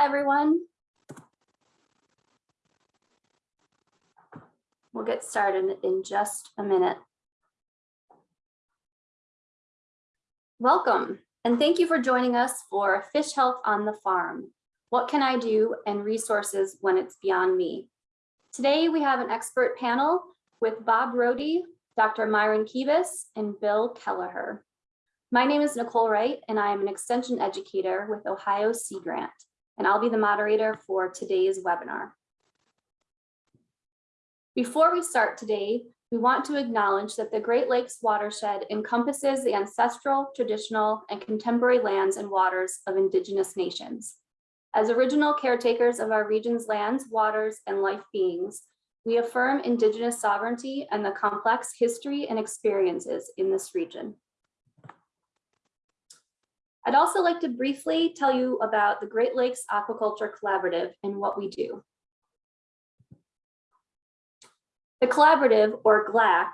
everyone. We'll get started in just a minute. Welcome, and thank you for joining us for Fish Health on the Farm. What can I do and resources when it's beyond me? Today, we have an expert panel with Bob Rohde, Dr. Myron Kebus, and Bill Kelleher. My name is Nicole Wright, and I am an extension educator with Ohio Sea Grant, and I'll be the moderator for today's webinar. Before we start today, we want to acknowledge that the Great Lakes watershed encompasses the ancestral, traditional, and contemporary lands and waters of Indigenous nations. As original caretakers of our region's lands, waters, and life beings, we affirm Indigenous sovereignty and the complex history and experiences in this region. I'd also like to briefly tell you about the Great Lakes Aquaculture Collaborative and what we do. The collaborative, or GLAC,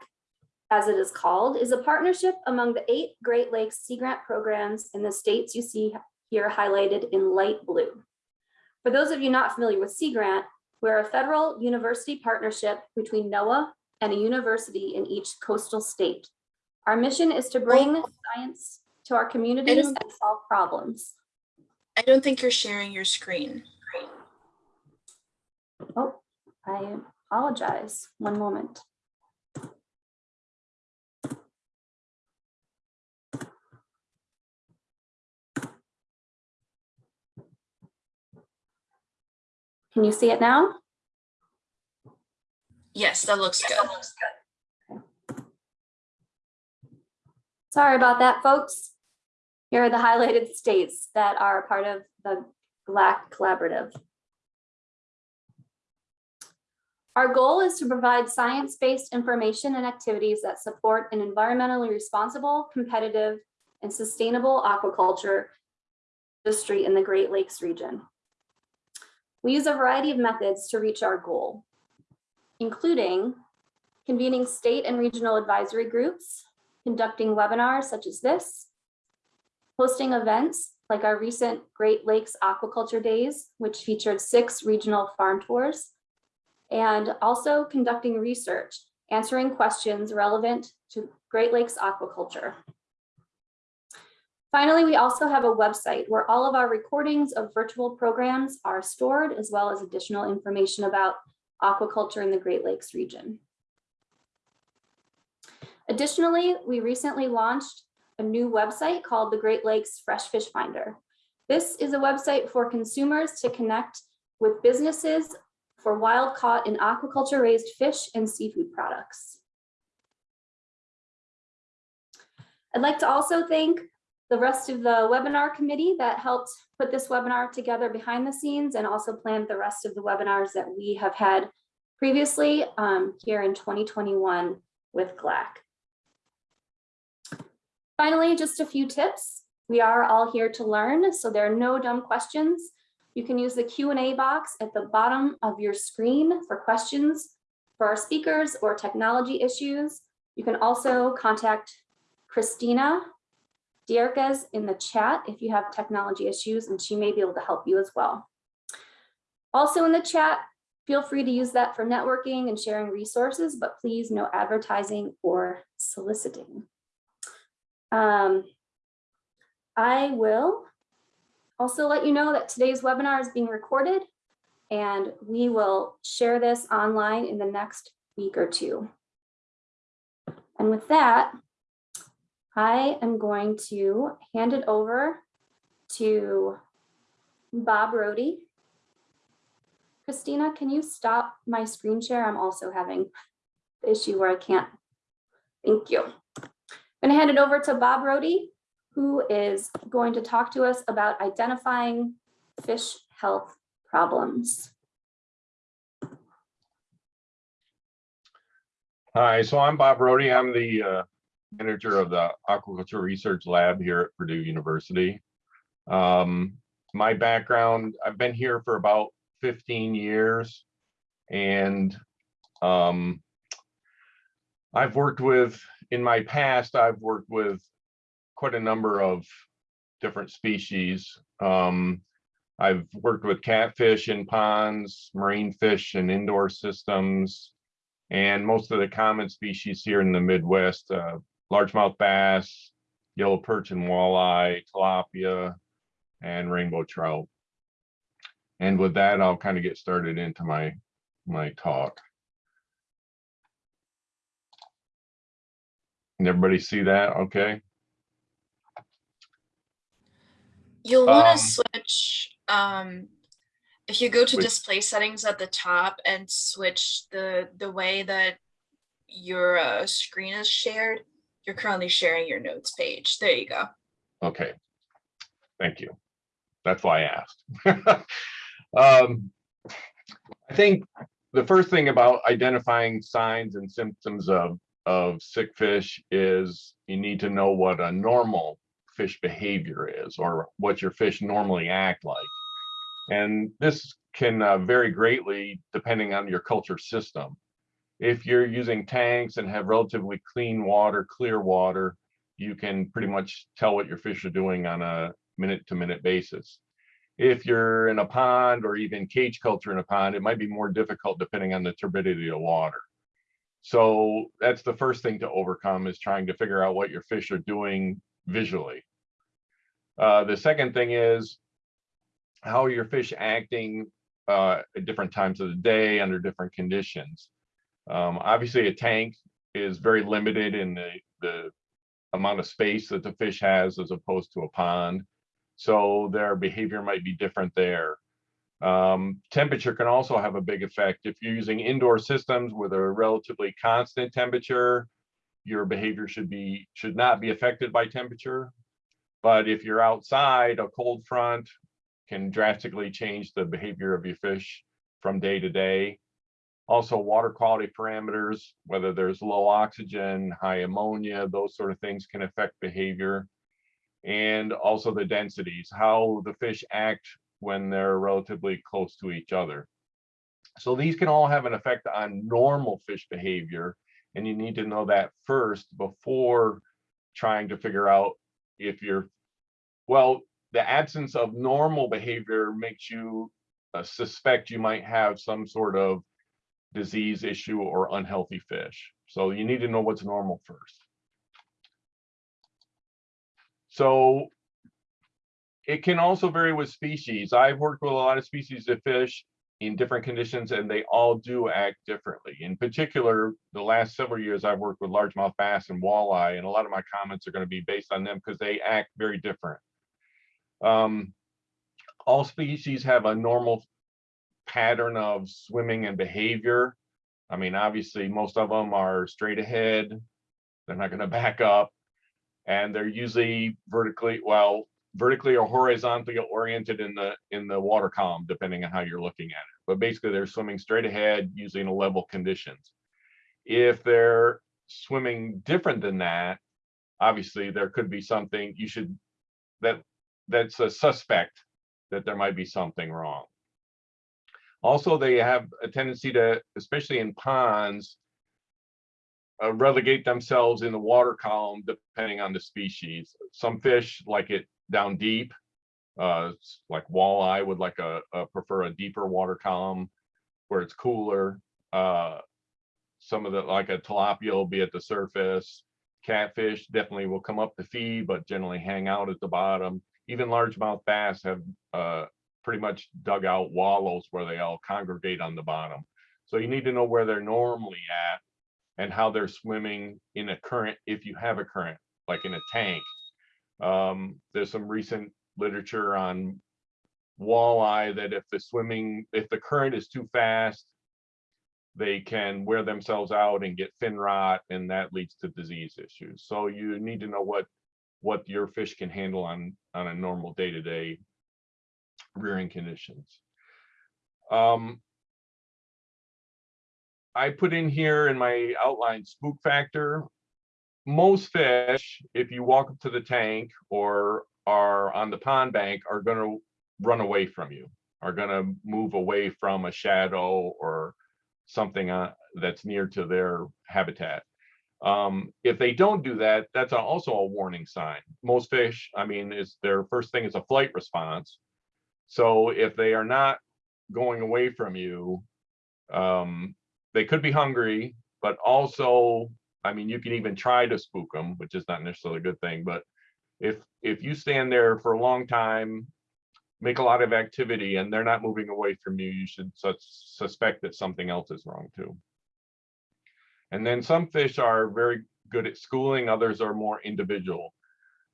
as it is called, is a partnership among the eight Great Lakes Sea Grant programs in the states you see here highlighted in light blue. For those of you not familiar with Sea Grant, we're a federal university partnership between NOAA and a university in each coastal state. Our mission is to bring oh. science to our communities and solve problems. I don't think you're sharing your screen. Oh, I apologize. One moment. Can you see it now? Yes, that looks good. Sorry about that, folks. Here are the highlighted states that are part of the GLAC collaborative. Our goal is to provide science-based information and activities that support an environmentally responsible, competitive, and sustainable aquaculture industry in the Great Lakes region. We use a variety of methods to reach our goal, including convening state and regional advisory groups, conducting webinars such as this, hosting events like our recent Great Lakes Aquaculture Days, which featured six regional farm tours, and also conducting research, answering questions relevant to Great Lakes aquaculture. Finally, we also have a website where all of our recordings of virtual programs are stored, as well as additional information about aquaculture in the Great Lakes region. Additionally, we recently launched a new website called the Great Lakes Fresh Fish Finder. This is a website for consumers to connect with businesses for wild caught and aquaculture raised fish and seafood products. I'd like to also thank the rest of the webinar committee that helped put this webinar together behind the scenes and also planned the rest of the webinars that we have had previously um, here in 2021 with GLAC. Finally, just a few tips. We are all here to learn, so there are no dumb questions. You can use the Q&A box at the bottom of your screen for questions for our speakers or technology issues. You can also contact Christina Dierkes in the chat if you have technology issues, and she may be able to help you as well. Also in the chat, feel free to use that for networking and sharing resources, but please no advertising or soliciting. Um, I will also let you know that today's webinar is being recorded and we will share this online in the next week or two. And with that, I am going to hand it over to Bob Rohde. Christina, can you stop my screen share? I'm also having the issue where I can't. Thank you. I'm going to hand it over to Bob Rohde, who is going to talk to us about identifying fish health problems. Hi, so I'm Bob Rohde. I'm the uh, manager of the Aquaculture Research Lab here at Purdue University. Um, my background, I've been here for about 15 years and um, I've worked with, in my past, I've worked with quite a number of different species. Um, I've worked with catfish in ponds, marine fish and indoor systems. And most of the common species here in the Midwest, uh, largemouth bass, yellow perch and walleye, tilapia, and rainbow trout. And with that, I'll kind of get started into my, my talk. Can everybody see that? Okay. You'll want Um, to switch, um, if you go to Wait. display settings at the top and switch the, the way that your uh, screen is shared, you're currently sharing your notes page. There you go. Okay. Thank you. That's why I asked. Um, I think the first thing about identifying signs and symptoms of, of sick fish is you need to know what a normal fish behavior is or what your fish normally act like. And this can uh, vary greatly depending on your culture system. If you're using tanks and have relatively clean water, clear water, you can pretty much tell what your fish are doing on a minute to minute basis. If you're in a pond or even cage culture in a pond, it might be more difficult depending on the turbidity of water. So that's the first thing to overcome is trying to figure out what your fish are doing visually. Uh, the second thing is how are your fish acting uh, at different times of the day under different conditions. Um, obviously, a tank is very limited in the, the amount of space that the fish has as opposed to a pond. So their behavior might be different there. Um, temperature can also have a big effect. If you're using indoor systems with a relatively constant temperature, your behavior should be should not be affected by temperature. But if you're outside, a cold front can drastically change the behavior of your fish from day to day. Also, water quality parameters, whether there's low oxygen, high ammonia, those sort of things can affect behavior. And also the densities, how the fish act when they're relatively close to each other. So these can all have an effect on normal fish behavior. And you need to know that first before trying to figure out if you're, well, the absence of normal behavior makes you uh, suspect you might have some sort of disease issue or unhealthy fish. So you need to know what's normal first. So it can also vary with species. I've worked with a lot of species of fish in different conditions and they all do act differently. In particular, the last several years I've worked with largemouth bass and walleye and a lot of my comments are going to be based on them because they act very different. Um, all species have a normal pattern of swimming and behavior. I mean, obviously, most of them are straight ahead. They're not going to back up. And they're usually vertically, well, vertically or horizontally oriented in the in the water column, depending on how you're looking at it. But basically, they're swimming straight ahead using a level conditions. If they're swimming different than that, obviously there could be something you should that that's a suspect that there might be something wrong. Also, they have a tendency to, especially in ponds, uh, relegate themselves in the water column depending on the species. Some fish like it down deep, uh, like walleye would like a, a prefer a deeper water column where it's cooler. Uh, some of the like a tilapia will be at the surface. Catfish definitely will come up to feed, but generally hang out at the bottom. Even largemouth bass have uh, pretty much dug out wallows where they all congregate on the bottom. So you need to know where they're normally at and how they're swimming in a current, if you have a current, like in a tank. Um, there's some recent literature on walleye that if the swimming, if the current is too fast, they can wear themselves out and get fin rot, and that leads to disease issues. So you need to know what what your fish can handle on on a normal day-to-day rearing conditions. Um, I put in here in my outline spook factor. Most fish, if you walk up to the tank or are on the pond bank, are gonna run away from you, are gonna move away from a shadow or something uh, that's near to their habitat. Um, if they don't do that, that's also a warning sign. Most fish, I mean, is their first thing is a flight response. So if they are not going away from you, um, they could be hungry, but also, I mean, you can even try to spook them, which is not necessarily a good thing, but if, if you stand there for a long time, make a lot of activity and they're not moving away from you, you should sus- suspect that something else is wrong too. And then some fish are very good at schooling, others are more individual.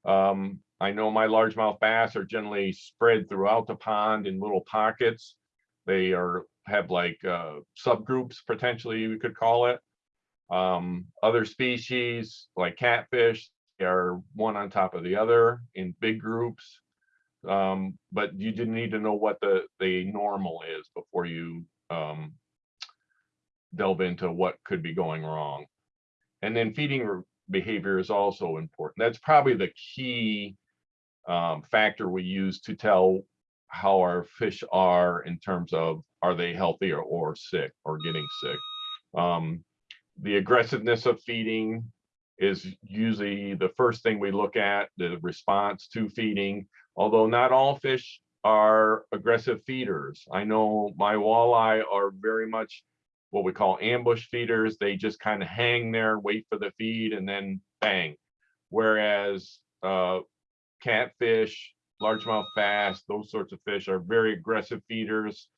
Um, I know my largemouth bass are generally spread throughout the pond in little pockets. They are, have like, uh, subgroups potentially, we could call it. Um, other species like catfish are one on top of the other in big groups. Um, but you didn't need to know what the, the normal is before you, um, delve into what could be going wrong. And then feeding behavior is also important. That's probably the key um, factor we use to tell how our fish are in terms of are they healthy or, or sick or getting sick. Um, the aggressiveness of feeding is usually the first thing we look at, the response to feeding. Although not all fish are aggressive feeders. I know my walleye are very much what we call ambush feeders. They just kind of hang there, wait for the feed, and then bang. Whereas uh, catfish, largemouth bass, those sorts of fish are very aggressive feeders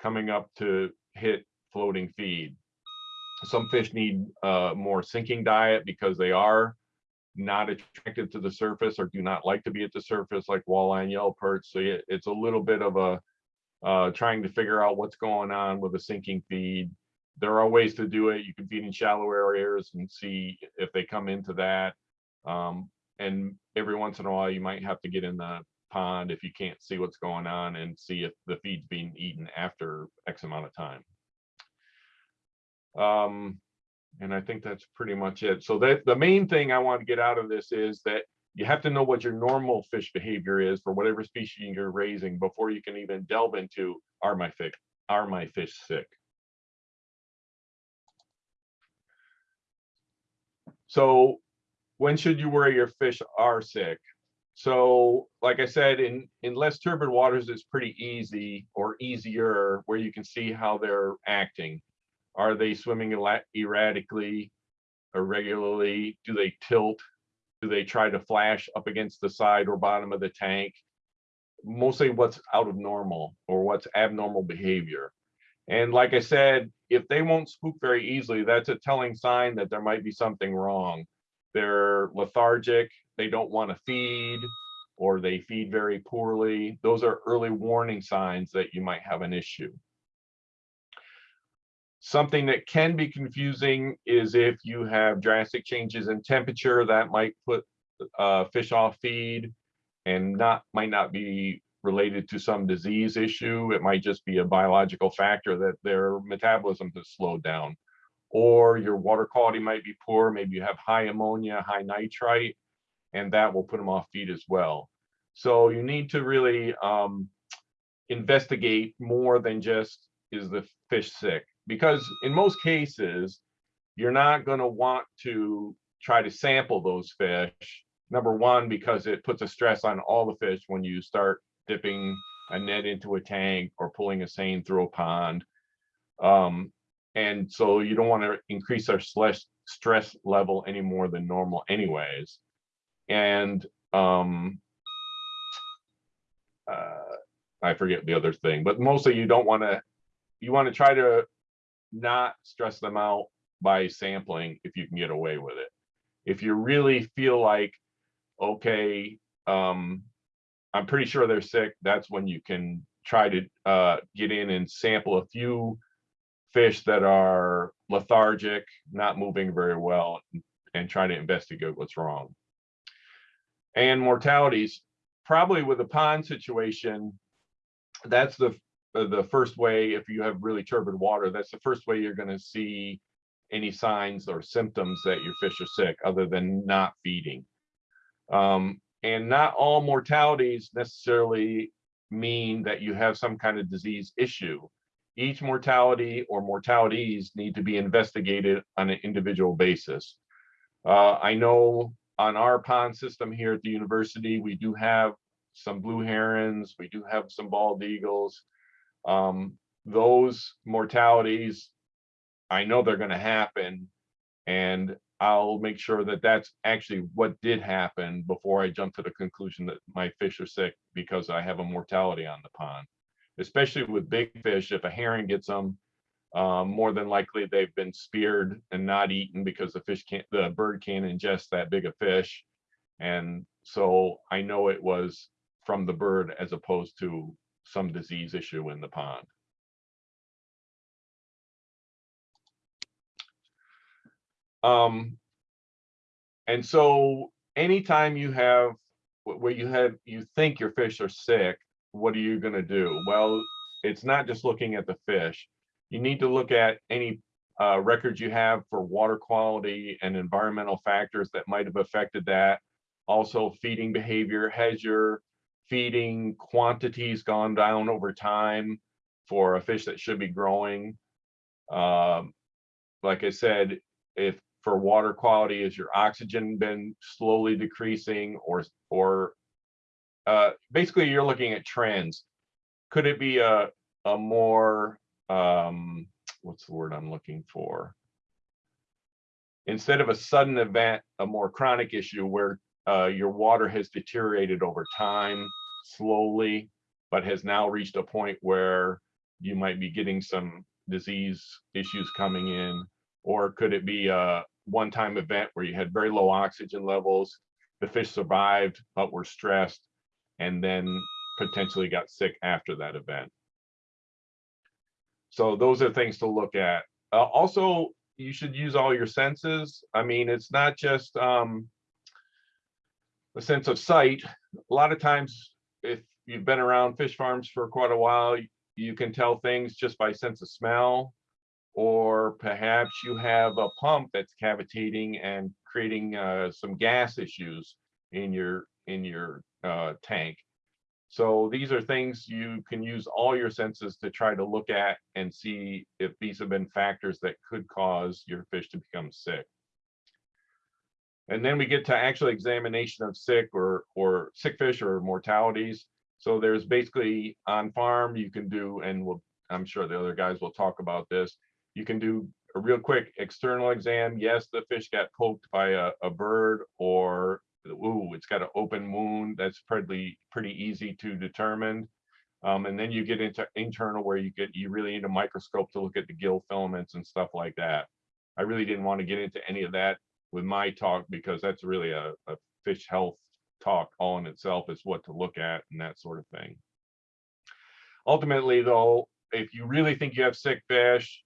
coming up to hit floating feed. Some fish need uh, more sinking diet because they are not attracted to the surface or do not like to be at the surface like walleye and yellow perch. So it's a little bit of a uh, trying to figure out what's going on with a sinking feed. There are ways to do it. You can feed in shallow areas and see if they come into that. Um, and every once in a while, you might have to get in the pond if you can't see what's going on and see if the feed's being eaten after X amount of time. Um, and I think that's pretty much it. So that the main thing I want to get out of this is that you have to know what your normal fish behavior is for whatever species you're raising before you can even delve into are my fish, are my fish sick? So when should you worry your fish are sick? So like I said, in, in less turbid waters, it's pretty easy or easier where you can see how they're acting. Are they swimming erra- erratically, irregularly? Do they tilt? Do they try to flash up against the side or bottom of the tank? Mostly what's out of normal or what's abnormal behavior. And like I said, if they won't spook very easily, that's a telling sign that there might be something wrong. They're lethargic, they don't want to feed, or they feed very poorly. Those are early warning signs that you might have an issue. Something that can be confusing is if you have drastic changes in temperature, that might put uh, fish off feed and not, might not be related to some disease issue. It might just be a biological factor that their metabolism has slowed down. Or your water quality might be poor, maybe you have high ammonia, high nitrite, and that will put them off feed as well. So you need to really um, investigate more than just is the fish sick? Because in most cases, you're not going to want to try to sample those fish. Number one, because it puts a stress on all the fish when you start dipping a net into a tank or pulling a seine through a pond. Um, and so you don't want to increase our stress level any more than normal anyways. And um, uh, I forget the other thing, but mostly you don't want to, you want to try to not stress them out by sampling if you can get away with it. If you really feel like, okay, um, I'm pretty sure they're sick, that's when you can try to uh, get in and sample a few fish that are lethargic, not moving very well, and try to investigate what's wrong. And mortalities, probably with a pond situation, that's the the first way if you have really turbid water that's the first way you're going to see any signs or symptoms that your fish are sick other than not feeding. Um, and not all mortalities necessarily mean that you have some kind of disease issue. Each mortality or mortalities need to be investigated on an individual basis. Uh, i know on our pond system here at the university we do have some blue herons, we do have some bald eagles. Um, those mortalities, I know they're gonna happen. And I'll make sure that that's actually what did happen before I jump to the conclusion that my fish are sick because I have a mortality on the pond. Especially with big fish, if a heron gets them, um, more than likely they've been speared and not eaten because the fish can't, the bird can't ingest that big a fish. And so I know it was from the bird as opposed to some disease issue in the pond. Um, and so anytime you have, where you have, you think your fish are sick, what are you gonna do? Well, it's not just looking at the fish. You need to look at any uh, records you have for water quality and environmental factors that might have affected that. Also feeding behavior, has your feeding quantities gone down over time for a fish that should be growing? Um, like I said, if for water quality, is your oxygen been slowly decreasing or, or uh, basically you're looking at trends. Could it be a, a more, um, what's the word I'm looking for? Instead of a sudden event, a more chronic issue where uh, your water has deteriorated over time slowly, but has now reached a point where you might be getting some disease issues coming in? Or could it be a one-time event where you had very low oxygen levels, the fish survived but were stressed, and then potentially got sick after that event? So those are things to look at. Uh, also, you should use all your senses. I mean, it's not just um, the sense of sight. A lot of times, if you've been around fish farms for quite a while, you can tell things just by sense of smell. Or perhaps you have a pump that's cavitating and creating uh, some gas issues in your in your uh, tank. So these are things you can use all your senses to try to look at and see if these have been factors that could cause your fish to become sick. And then we get to actual examination of sick or or sick fish or mortalities. So there's basically on farm you can do, and we'll, I'm sure the other guys will talk about this. You can do a real quick external exam. Yes, the fish got poked by a, a bird or ooh, it's got an open wound. That's pretty pretty easy to determine. Um, and then you get into internal where you get you really need a microscope to look at the gill filaments and stuff like that. I really didn't want to get into any of that with my talk because that's really a, a fish health talk all in itself is what to look at and that sort of thing. Ultimately, though, if you really think you have sick fish,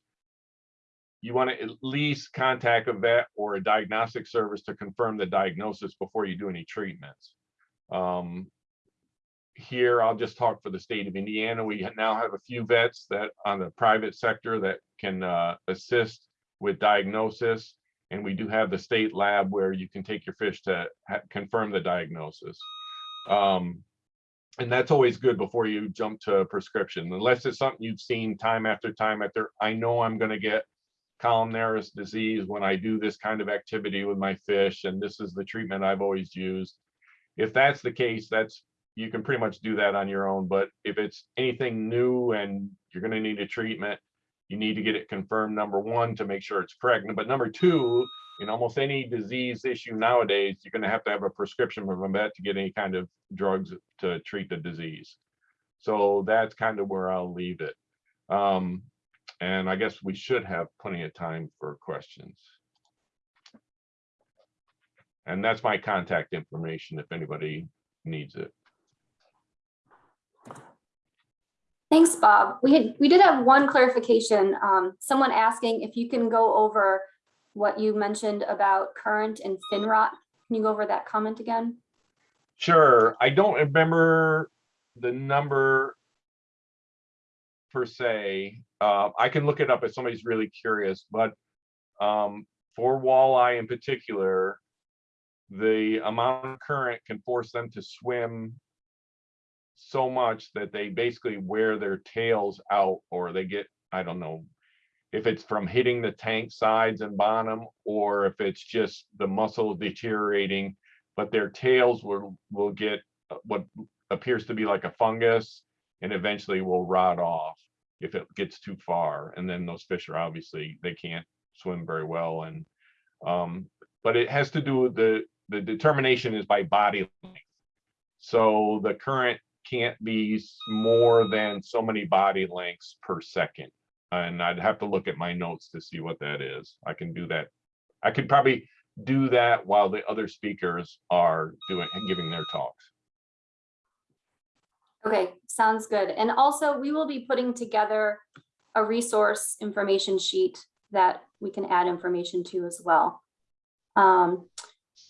you want to at least contact a vet or a diagnostic service to confirm the diagnosis before you do any treatments. Um, here, I'll just talk for the state of Indiana. We now have a few vets that on the private sector that can uh, assist with diagnosis. And we do have the state lab where you can take your fish to confirm the diagnosis. Um, and that's always good before you jump to a prescription, unless it's something you've seen time after time after. I know I'm going to get columnaris disease when I do this kind of activity with my fish, and this is the treatment I've always used. If that's the case, that's you can pretty much do that on your own. But if it's anything new and you're going to need a treatment, you need to get it confirmed, number one, to make sure it's pregnant. But number two, in almost any disease issue nowadays, you're going to have to have a prescription from a vet to get any kind of drugs to treat the disease. So that's kind of where I'll leave it. Um, and I guess we should have plenty of time for questions. And that's my contact information if anybody needs it. Thanks, Bob. We had, we did have one clarification. Um, someone asking if you can go over what you mentioned about current and fin rot. Can you go over that comment again? Sure, I don't remember the number per se. Uh, I can look it up if somebody's really curious, but um, for walleye in particular, the amount of current can force them to swim so much that they basically wear their tails out or they get, I don't know, if it's from hitting the tank sides and bottom, or if it's just the muscle deteriorating, but their tails will, will get uh, what appears to be like a fungus and eventually will rot off if it gets too far. And then those fish are obviously, they can't swim very well and um, but it has to do with the, the determination is by body length. So the current can't be more than so many body lengths per second. And I'd have to look at my notes to see what that is. I can do that. I could probably do that while the other speakers are doing, giving their talks. Okay, sounds good. And also, we will be putting together a resource information sheet that we can add information to as well. Um,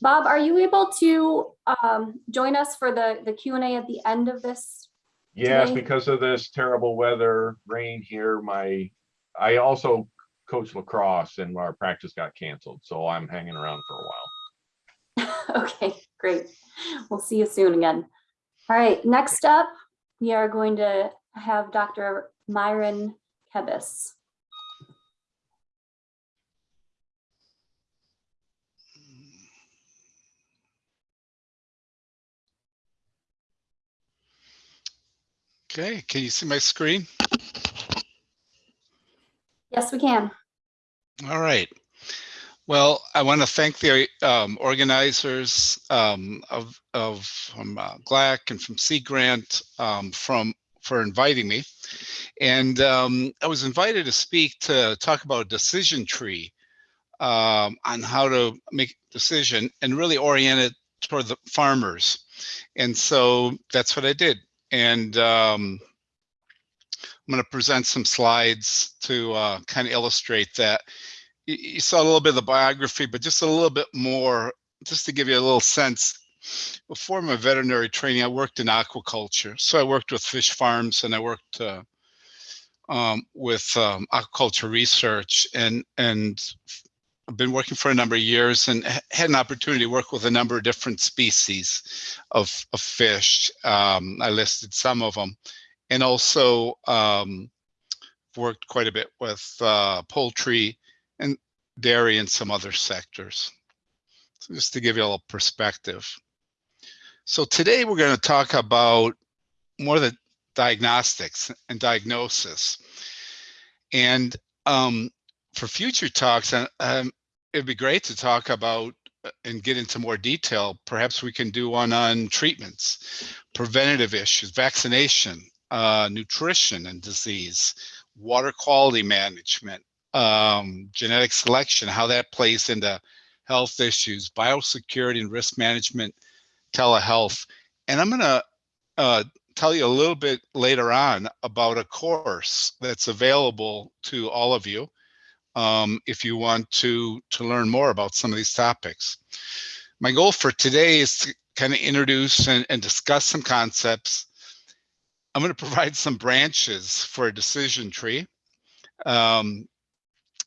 Bob, are you able to um, join us for the, the Q and A at the end of this? Yes, Today? because of this terrible weather, rain here, my, I also coach lacrosse and our practice got canceled, so I'm hanging around for a while. Okay, great. We'll see you soon again. All right, next up, we are going to have Dr. Myron Kebus. Okay, can you see my screen? Yes, we can. All right. Well, I want to thank the um, organizers um, of, of from uh, GLAC and from Sea Grant um, from for inviting me. And um, I was invited to speak to talk about decision tree um, on how to make decision and really orient it toward the farmers. And so that's what I did. And um, I'm going to present some slides to uh, kind of illustrate that. You, you saw a little bit of the biography, but just a little bit more, just to give you a little sense. Before my veterinary training, I worked in aquaculture. So I worked with fish farms and I worked uh, um, with um, aquaculture research and and I've been working for a number of years and had an opportunity to work with a number of different species of, of fish. Um, I listed some of them and also um, worked quite a bit with uh, poultry and dairy and some other sectors. So just to give you a little perspective. So today we're going to talk about more the diagnostics and diagnosis. And um, for future talks, um, it'd be great to talk about uh, and get into more detail. Perhaps we can do one on treatments, preventative issues, vaccination, uh, nutrition and disease, water quality management, um, genetic selection, how that plays into health issues, biosecurity and risk management, telehealth. And I'm going to uh, tell you a little bit later on about a course that's available to all of you um, if you want to, to learn more about some of these topics. My goal for today is to kind of introduce and, and discuss some concepts I'm going to provide some branches for a decision tree um,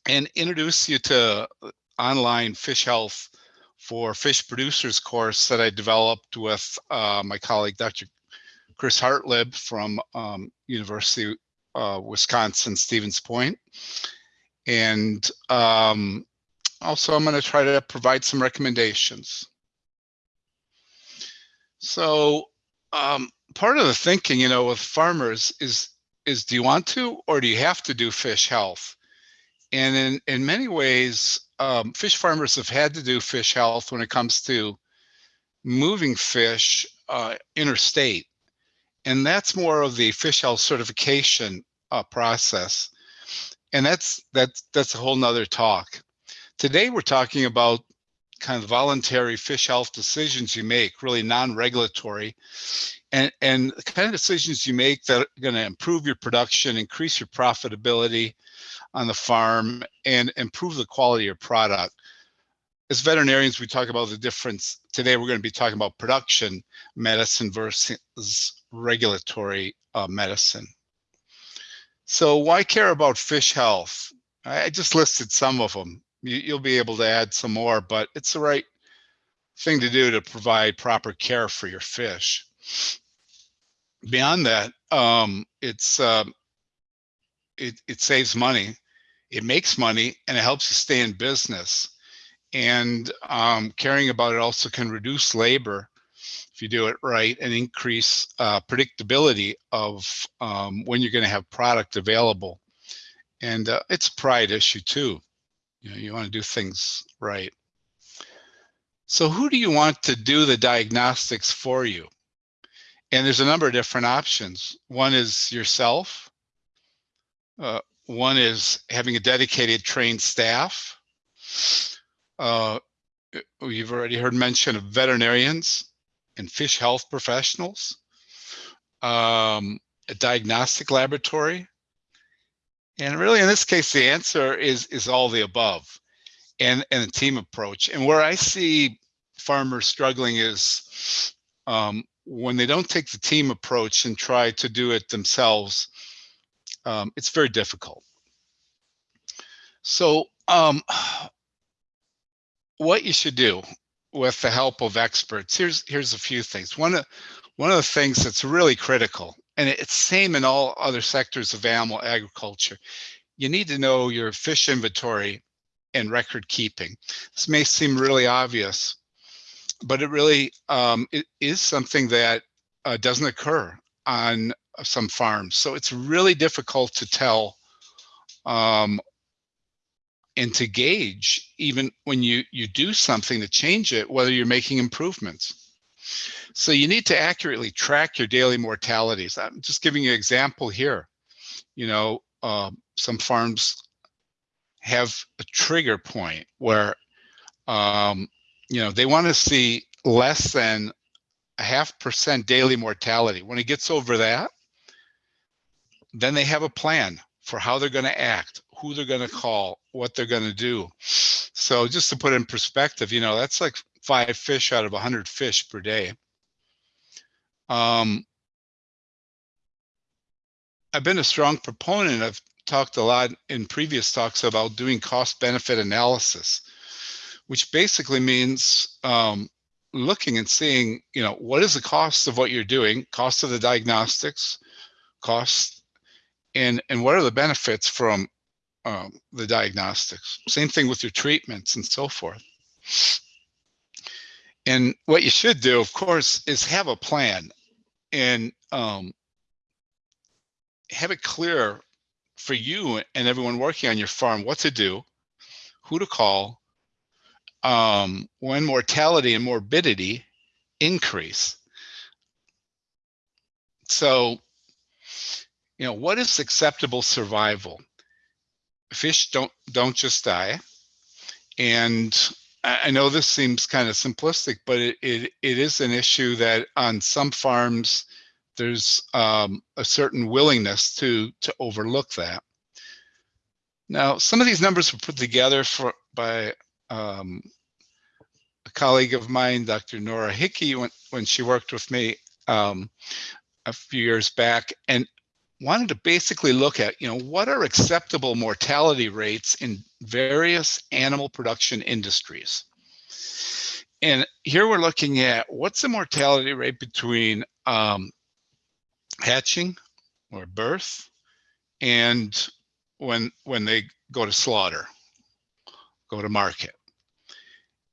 and introduce you to online fish health for fish producers course that I developed with uh, my colleague, Dr. Chris Hartleb from um, University of Wisconsin, Stevens Point. And um, also I'm going to try to provide some recommendations. So um, part of the thinking, you know, with farmers is is do you want to or do you have to do fish health? And in in many ways, um, fish farmers have had to do fish health when it comes to moving fish uh, interstate, and that's more of the fish health certification uh, process, and that's that's that's a whole nother talk. Today we're talking about kind of voluntary fish health decisions you make, really non-regulatory, and and the kind of decisions you make that are going to improve your production, increase your profitability on the farm, and improve the quality of your product. As veterinarians, we talk about the difference. Today, we're going to be talking about production medicine versus regulatory uh, medicine. So why care about fish health? I just listed some of them. You, you'll be able to add some more, but it's the right thing to do to provide proper care for your fish. Beyond that, um, it's um, it, it saves money, it makes money, and it helps you stay in business. And um, caring about it also can reduce labor if you do it right and increase uh, predictability of um, when you're going to have product available. And uh, it's a pride issue too. You know, you want to do things right. So who do you want to do the diagnostics for you? And there's a number of different options. One is yourself. Uh, one is having a dedicated trained staff. Uh, you've already heard mention of veterinarians and fish health professionals, um, a diagnostic laboratory. And really, in this case, the answer is, is all the above and, and a team approach. And where I see farmers struggling is um, when they don't take the team approach and try to do it themselves, um, it's very difficult. So um, what you should do with the help of experts, here's here's a few things. One of one of the things that's really critical, and it's same in all other sectors of animal agriculture, you need to know your fish inventory and record keeping. This may seem really obvious, but it really um, it is something that uh, doesn't occur on some farms. So it's really difficult to tell um, and to gauge even when you you do something to change it whether you're making improvements. So you need to accurately track your daily mortalities. I'm just giving you an example here. You know uh, some farms have a trigger point where um, you know they want to see less than a half percent daily mortality. When it gets over that then they have a plan for how they're going to act who they're going to call, what they're going to do. So just to put in perspective, you know, that's like five fish out of 100 fish per day. Um, I've been a strong proponent. I've talked a lot in previous talks about doing cost benefit analysis, which basically means um, looking and seeing, you know, what is the cost of what you're doing, cost of the diagnostics, cost, and and what are the benefits from um, the diagnostics. Same thing with your treatments and so forth. And what you should do, of course, is have a plan and um, have it clear for you and everyone working on your farm what to do, who to call, um, when mortality and morbidity increase. So, you know, what is acceptable survival? Fish don't don't just die. And I know this seems kind of simplistic, but it, it, it is an issue that on some farms, there's um, a certain willingness to, to overlook that. Now, some of these numbers were put together for, by um, a colleague of mine, Dr. Nora Hickey, when, when she worked with me um, a few years back. And wanted to basically look at, you know, what are acceptable mortality rates in various animal production industries? And here we're looking at what's the mortality rate between um, hatching or birth and when when they go to slaughter, go to market.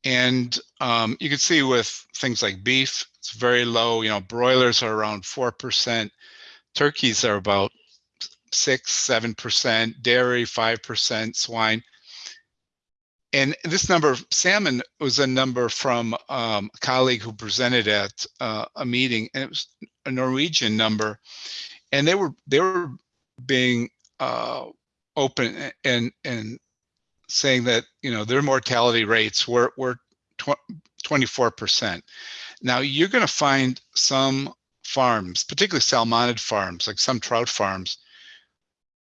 And um, you can see with things like beef, it's very low. You know, broilers are around 4%. Turkeys are about six, seven percent, dairy five percent, swine. And this number, of salmon was a number from um, a colleague who presented at uh, a meeting, and it was a Norwegian number, and they were they were being uh, open and and saying that you know their mortality rates were were 24 percent. Now you're going to find some farms, particularly salmonid farms, like some trout farms,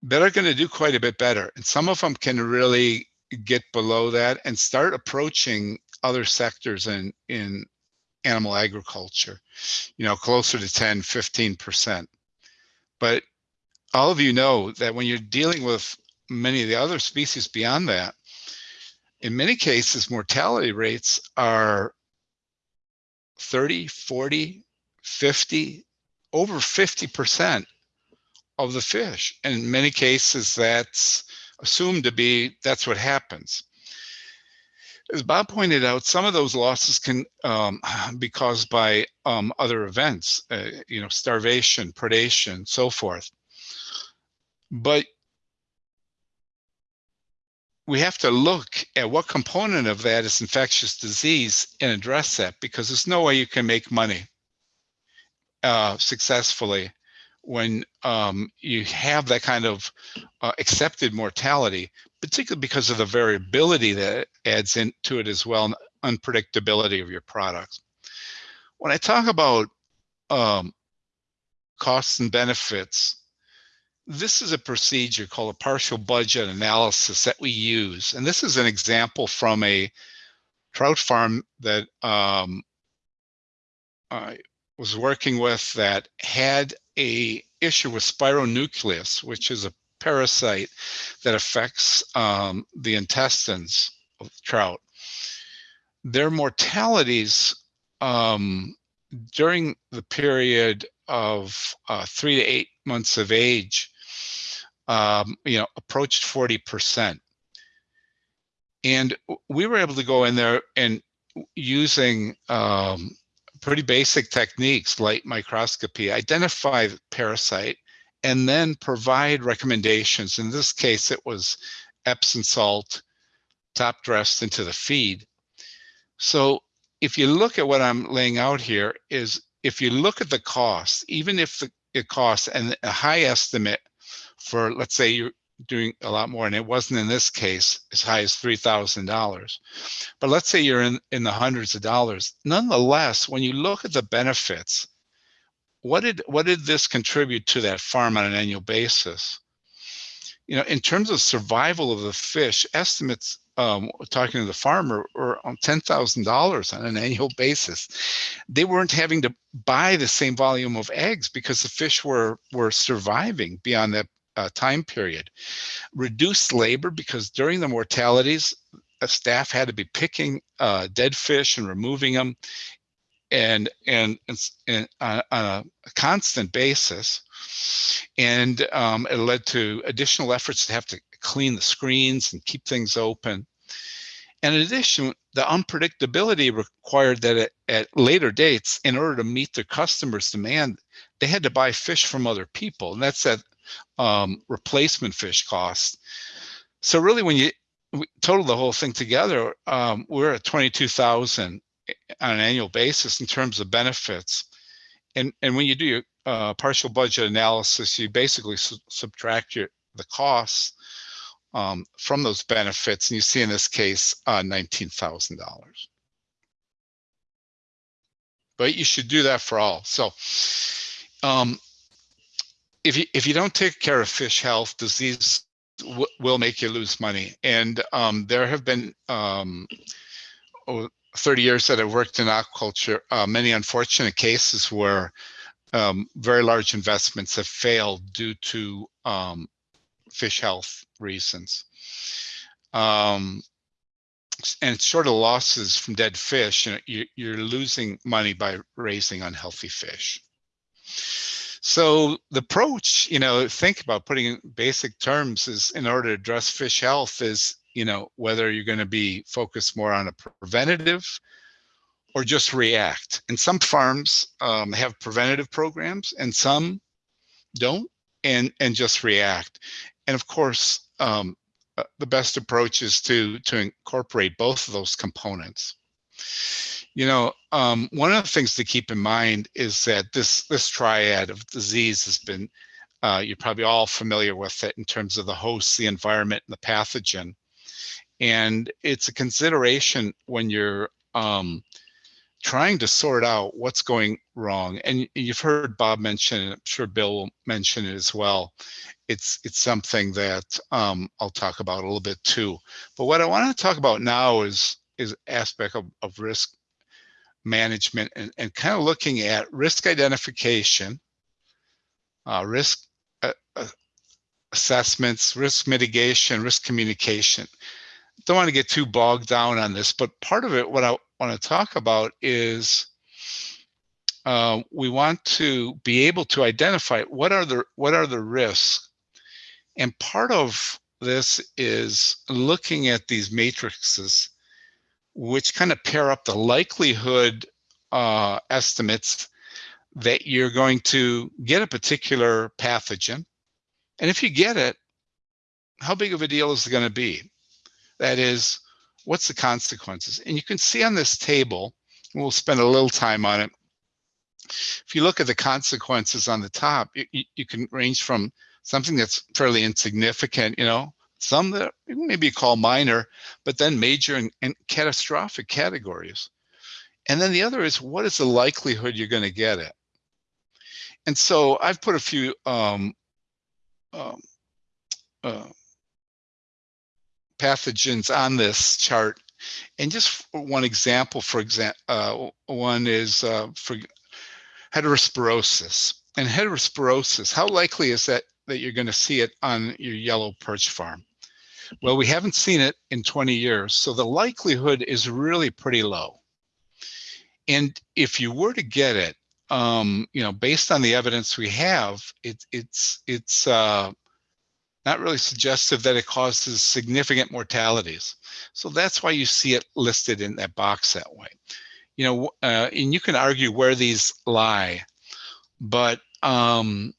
that are going to do quite a bit better. And some of them can really get below that and start approaching other sectors in, in animal agriculture, you know, closer to 10, 15%. But all of you know that when you're dealing with many of the other species beyond that, in many cases, mortality rates are 30, 40, 50, over 50% of the fish. And in many cases, that's assumed to be, that's what happens. As Bob pointed out, some of those losses can um, be caused by um, other events, uh, you know, starvation, predation, so forth. But we have to look at what component of that is infectious disease and address that because there's no way you can make money uh, successfully when um, you have that kind of uh, accepted mortality, particularly because of the variability that adds into it as well, and unpredictability of your products. When I talk about um, costs and benefits, this is a procedure called a partial budget analysis that we use. And this is an example from a trout farm that um, I was working with that had a issue with spironucleus, which is a parasite that affects um, the intestines of trout. Their mortalities um, during the period of uh, three to eight months of age um, you know, approached 40%. And we were able to go in there and using um, pretty basic techniques, light microscopy, identify the parasite, and then provide recommendations. In this case, it was Epsom salt top dressed into the feed. So if you look at what I'm laying out here is if you look at the cost, even if the, it costs and a high estimate for, let's say you're doing a lot more, and it wasn't in this case as high as $3,000. But let's say you're in, in the hundreds of dollars. Nonetheless, when you look at the benefits, what did what did this contribute to that farm on an annual basis? You know, in terms of survival of the fish, estimates um, talking to the farmer were on ten thousand dollars on an annual basis. They weren't having to buy the same volume of eggs because the fish were were surviving beyond that uh, time period. Reduced labor because during the mortalities, staff had to be picking uh, dead fish and removing them and and, and, and on, a constant basis. And um, it led to additional efforts to have to clean the screens and keep things open. And in addition, the unpredictability required that at, at later dates, in order to meet their customers' demand, they had to buy fish from other people. And that's that um, replacement fish costs. So really, when you total the whole thing together, um, we're at 22,000 on an annual basis in terms of benefits. And, and when you do your uh, partial budget analysis, you basically su subtract your the costs um, from those benefits, and you see in this case uh, $19,000. But you should do that for all. So um, if you if you don't take care of fish health, disease will make you lose money. And um, there have been um, 30 years that I've worked in aquaculture, uh, many unfortunate cases where um, very large investments have failed due to um, fish health reasons. Um, and short of losses from dead fish, you know, you're losing money by raising unhealthy fish. So the approach, you know, think about putting in basic terms is in order to address fish health is, you know, whether you're going to be focused more on a preventative or just react. And some farms um, have preventative programs and some don't and, and just react. And of course, um, uh, the best approach is to, to incorporate both of those components. You know, um, one of the things to keep in mind is that this this triad of disease has been, uh, you're probably all familiar with it in terms of the host, the environment, and the pathogen. And it's a consideration when you're um, trying to sort out what's going wrong. And you've heard Bob mention it, I'm sure Bill will mention it as well. It's it's something that um, I'll talk about a little bit too. But what I want to talk about now is is aspect of, of risk management and, and kind of looking at risk identification, uh, risk uh, uh, assessments, risk mitigation, risk communication. Don't want to get too bogged down on this, but part of it, what I want to talk about is uh, we want to be able to identify what are the what are the risks, and part of this is looking at these matrices which kind of pair up the likelihood uh, estimates that you're going to get a particular pathogen. And if you get it, how big of a deal is it going to be? That is, what's the consequences? And you can see on this table, we'll spend a little time on it. If you look at the consequences on the top, you, you can range from something that's fairly insignificant, you know, some that maybe call minor, but then major and, and catastrophic categories. And then the other is what is the likelihood you're going to get it? And so I've put a few um, um, uh, pathogens on this chart. And just one example, for example, uh, one is uh, for heterosporosis. And heterosporosis, how likely is that that you're going to see it on your yellow perch farm? Well, we haven't seen it in 20 years, so the likelihood is really pretty low. And if you were to get it, um, you know, based on the evidence we have, it, it's it's uh, not really suggestive that it causes significant mortalities. So that's why you see it listed in that box that way. You know, uh, and you can argue where these lie, but um,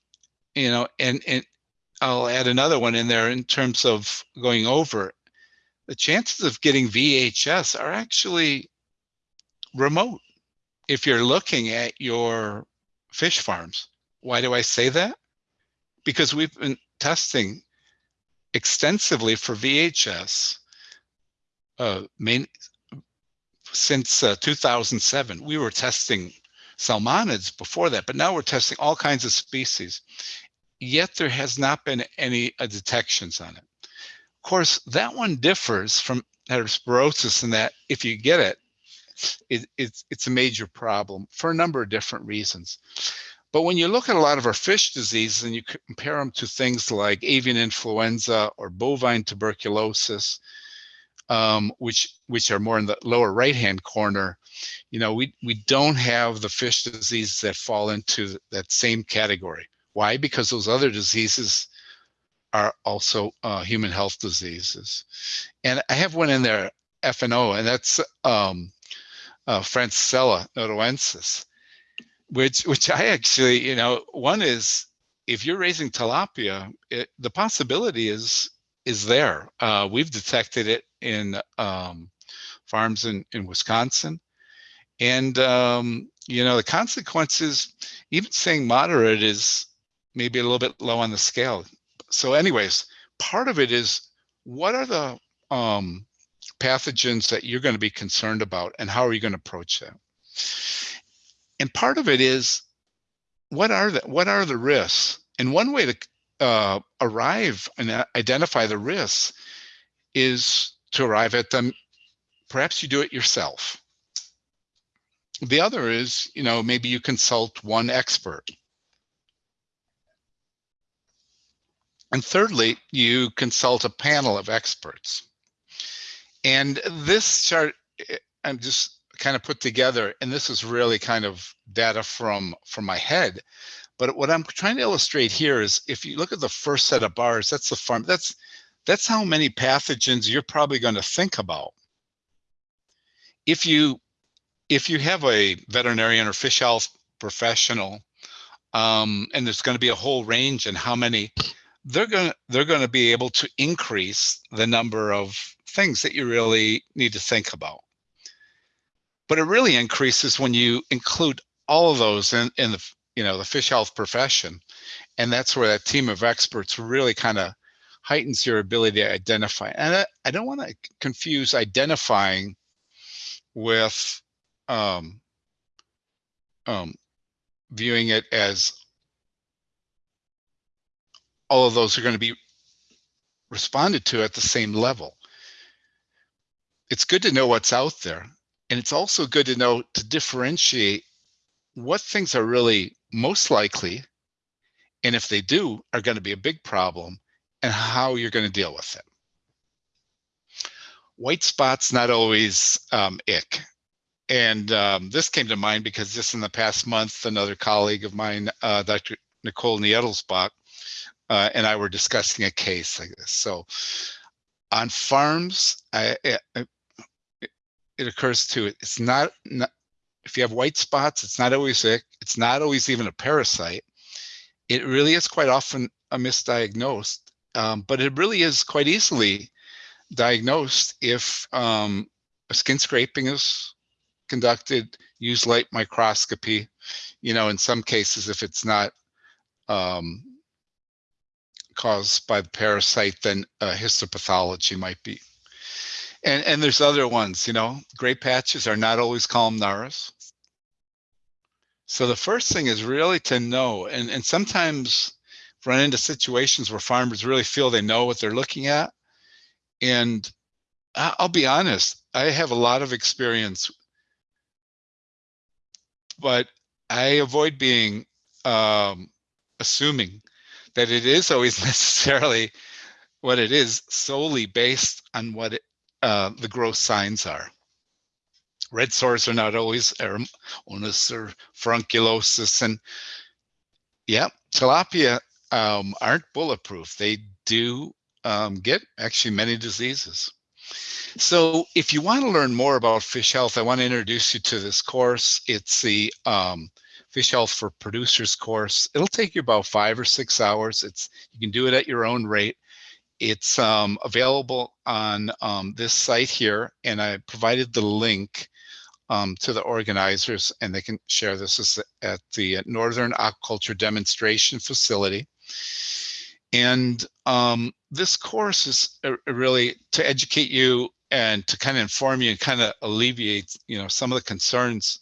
you know, and and I'll add another one in there in terms of going over. The chances of getting VHS are actually remote if you're looking at your fish farms. Why do I say that? Because we've been testing extensively for VHS uh, main, since uh, 2007. We were testing salmonids before that, but now we're testing all kinds of species. Yet there has not been any uh, detections on it. Of course, that one differs from heterosporosis in that if you get it, it, it's, it's a major problem for a number of different reasons. But when you look at a lot of our fish diseases and you compare them to things like avian influenza or bovine tuberculosis, um, which which are more in the lower right-hand corner, you know, we we don't have the fish diseases that fall into that same category. Why? Because those other diseases are also uh, human health diseases. And I have one in there, FNO, and that's um, uh, noatunensis, which which I actually, you know, one is if you're raising tilapia, it, the possibility is is there. Uh, we've detected it in um, farms in, in Wisconsin. And, um, you know, the consequences, even saying moderate is maybe a little bit low on the scale. So anyways, part of it is what are the um, pathogens that you're going to be concerned about and how are you going to approach them? And part of it is what are the what are the risks? And one way to uh, arrive and identify the risks is to arrive at them. Perhaps you do it yourself. The other is, you know, maybe you consult one expert. And thirdly, you consult a panel of experts. And this chart, eh, I'm just kind of put together, and this is really kind of data from, from my head. But what I'm trying to illustrate here is if you look at the first set of bars, that's the farm, that's, that's how many pathogens you're probably going to think about. If you, if you have a veterinarian or fish health professional, um, and there's going to be a whole range and how many, they're going to, they're going to be able to increase the number of things that you really need to think about. But it really increases when you include all of those in, in the you know the fish health profession and that's where that team of experts really kind of heightens your ability to identify and i, I don't want to confuse identifying with um, um, viewing it as all of those are going to be responded to at the same level it's good to know what's out there and it's also good to know to differentiate what things are really most likely, and if they do, are going to be a big problem, and how you're going to deal with it. White spots not always um, ick. And um, this came to mind because just in the past month, another colleague of mine, uh, Dr. Nicole Niedelsbach, uh, and I were discussing a case like this. So on farms, I, it occurs to it, it's not, not, if you have white spots, it's not always sick. It's not always even a parasite. It really is quite often a misdiagnosed, um, but it really is quite easily diagnosed if um, a skin scraping is conducted, use light microscopy, you know, in some cases, if it's not um, caused by the parasite, than uh, histopathology might be. And, and there's other ones, you know, gray patches are not always columnaris. So the first thing is really to know, and, and sometimes run into situations where farmers really feel they know what they're looking at. And I'll be honest, I have a lot of experience, but I avoid being um, assuming that it is always necessarily what it is solely based on what it, uh, the gross signs are. Red sores are not always onus or furunculosis and yeah, tilapia um, aren't bulletproof. They do um, get actually many diseases. So if you want to learn more about fish health, I want to introduce you to this course. It's the um, Fish Health for Producers course. It'll take you about five or six hours. It's You can do it at your own rate. It's um, available on um, this site here, and I provided the link um, to the organizers, and they can share this as- at the Northern Aquaculture Demonstration Facility. And um, this course is uh, really to educate you and to kind of inform you and kind of alleviate, you know, some of the concerns,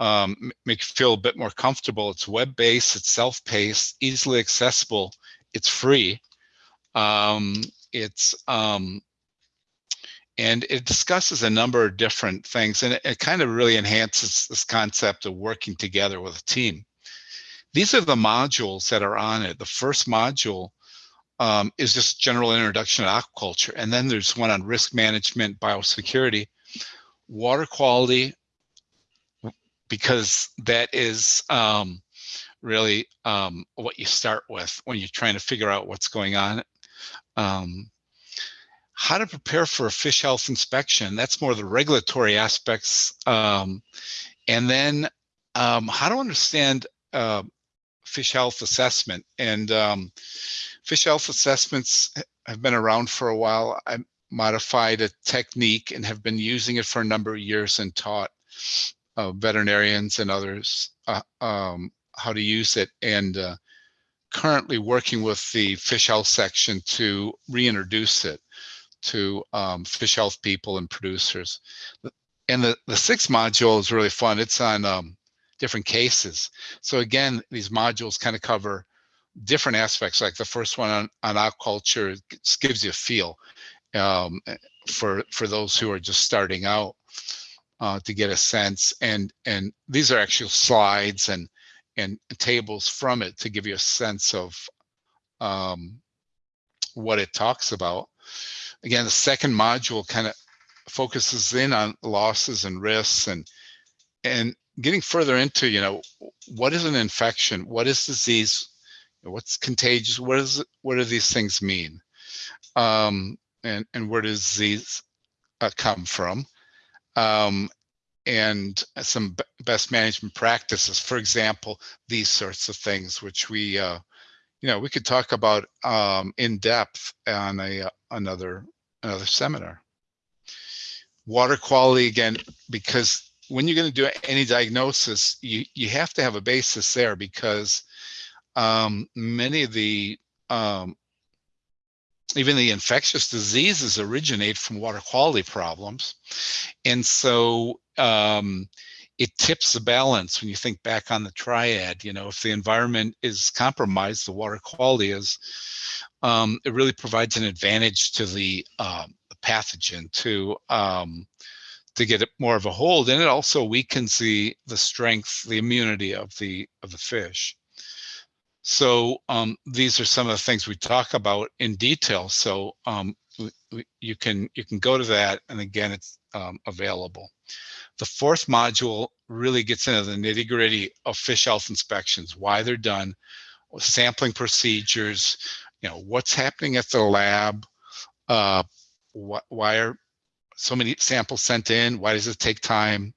um, make you feel a bit more comfortable. It's web-based, it's self-paced, easily accessible, it's free. Um, it's um, and it discusses a number of different things, and it, it kind of really enhances this concept of working together with a team. These are the modules that are on it. The first module um, is just general introduction to aquaculture. And then there's one on risk management, biosecurity, water quality, because that is um, really um, what you start with when you're trying to figure out what's going on. Um, how to prepare for a fish health inspection, that's more the regulatory aspects. Um, and then um, how to understand uh, fish health assessment. And um, fish health assessments have been around for a while. I modified a technique and have been using it for a number of years and taught uh, veterinarians and others uh, um, how to use it. And uh, currently working with the fish health section to reintroduce it to um, fish health people and producers. And the, the sixth module is really fun. It's on um, different cases. So again, these modules kind of cover different aspects. Like the first one on, on aquaculture gives you a feel um, for for those who are just starting out uh, to get a sense. And and these are actual slides and and tables from it to give you a sense of um, what it talks about. Again, the second module kind of focuses in on losses and risks and and getting further into you know what is an infection what is disease what's contagious what is what do these things mean um and and where does disease uh, come from um and some best management practices. For example these sorts of things which we uh you know we could talk about um in depth on a uh, another another seminar. Water quality again because when you're going to do any diagnosis, you, you have to have a basis there because um, many of the, um, even the infectious diseases originate from water quality problems. And so um, it tips the balance when you think back on the triad, you know, if the environment is compromised, the water quality is, um, it really provides an advantage to the, um, pathogen to, um, to get more of a hold and it also weakens the the strength the immunity of the of the fish so um, these are some of the things we talk about in detail so um, you can you can go to that and again it's um, available the fourth module really gets into the nitty gritty of fish health inspections why they're done sampling procedures you know what's happening at the lab uh, wh- why are so many samples sent in, why does it take time?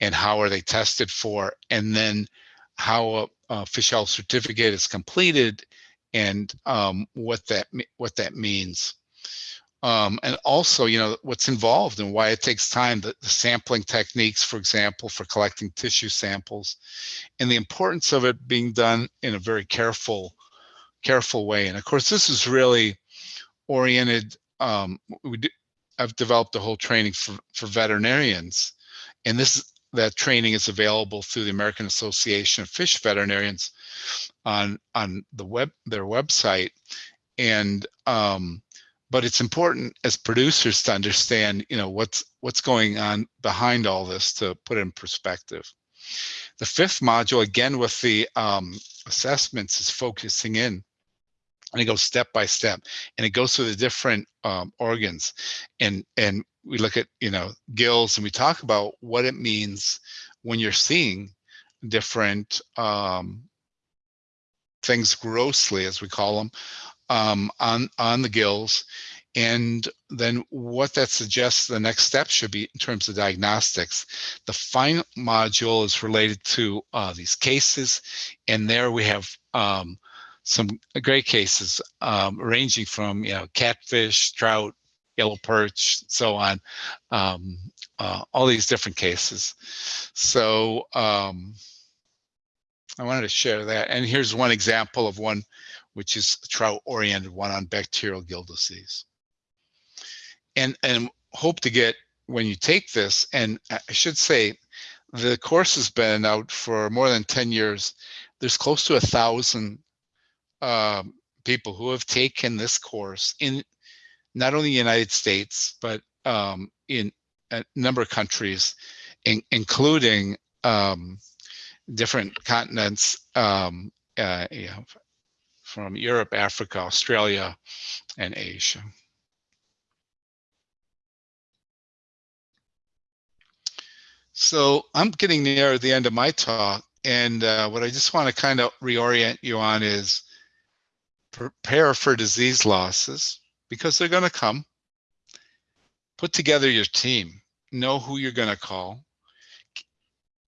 And how are they tested for? And then how fish health certificate is completed and um, what that what that means. Um, and also, you know, what's involved and why it takes time, the, the sampling techniques, for example, for collecting tissue samples, and the importance of it being done in a very careful, careful way. And of course, this is really oriented. Um, we do, I've developed a whole training for, for veterinarians, and this that training is available through the American Association of Fish Veterinarians on on the web their website. And um, but it's important as producers to understand, you know, what's what's going on behind all this to put in perspective. The fifth module, again with the um, assessments, is focusing in and it goes step by step and it goes through the different um, organs and and we look at you know gills and we talk about what it means when you're seeing different um, things grossly as we call them um, on on the gills and then what that suggests the next step should be in terms of diagnostics. The final module is related to uh, these cases and there we have um, some great cases um, ranging from you know catfish, trout, yellow perch, so on, um, uh, all these different cases. So um, I wanted to share that. And here's one example of one which is a trout oriented one on bacterial gill disease. And, and hope to get when you take this, and I should say the course has been out for more than 10 years. There's close to a thousand um, people who have taken this course in not only the United States, but um, in a number of countries, in, including um, different continents, um, uh, you know, from Europe, Africa, Australia, and Asia. So I'm getting near the end of my talk, and uh, what I just want to kind of reorient you on is prepare for disease losses because they're going to come. Put together your team, know who you're going to call.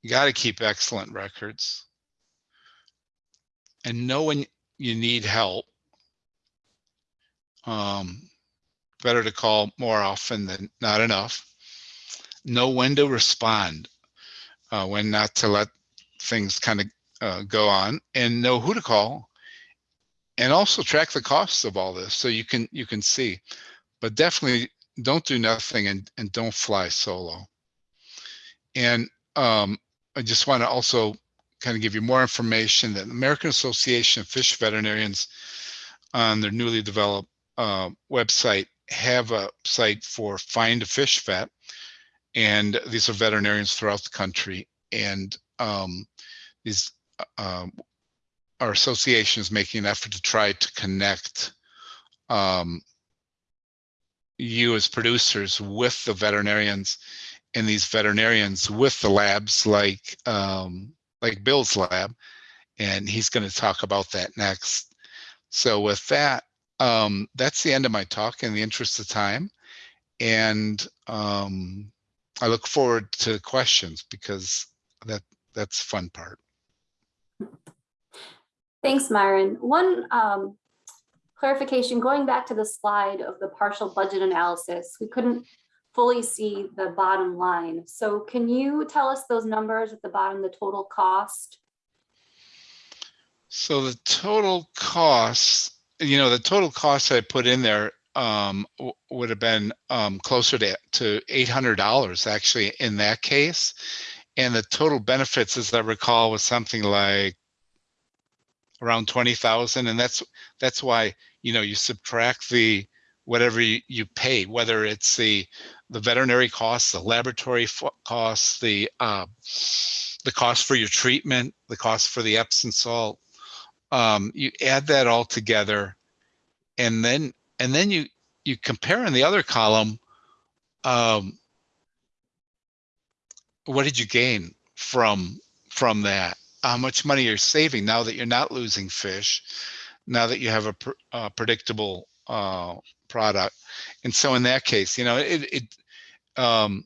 You got to keep excellent records and know when you need help. Um, better to call more often than not enough. Know when to respond, uh, when not to let things kind of uh, go on, and know who to call and also track the costs of all this so you can you can see. But definitely don't do nothing and and don't fly solo. And um, i just want to also kind of give you more information that the american association of fish veterinarians on their newly developed uh, website have a site for find a fish vet. And these are veterinarians throughout the country. And um, these um, our association is making an effort to try to connect um, you as producers with the veterinarians and these veterinarians with the labs like um, like Bill's lab, and he's going to talk about that next. So with that, um, that's the end of my talk in the interest of time, and um, I look forward to questions because that that's the fun part. Thanks, Myron. One um, clarification, going back to the slide of the partial budget analysis, we couldn't fully see the bottom line. So can you tell us those numbers at the bottom, the total cost? So the total cost, you know, the total cost I put in there um, would have been um, closer to, to $800 actually in that case. And the total benefits, as I recall, was something like around 20,000 and that's that's why you know you subtract the whatever you, you pay whether it's the the veterinary costs the laboratory costs the uh, the cost for your treatment the cost for the epsom salt um, you add that all together and then and then you you compare in the other column um, what did you gain from from that how much money you're saving now that you're not losing fish, now that you have a pr uh, predictable uh, product. And so in that case, you know, it, it Um,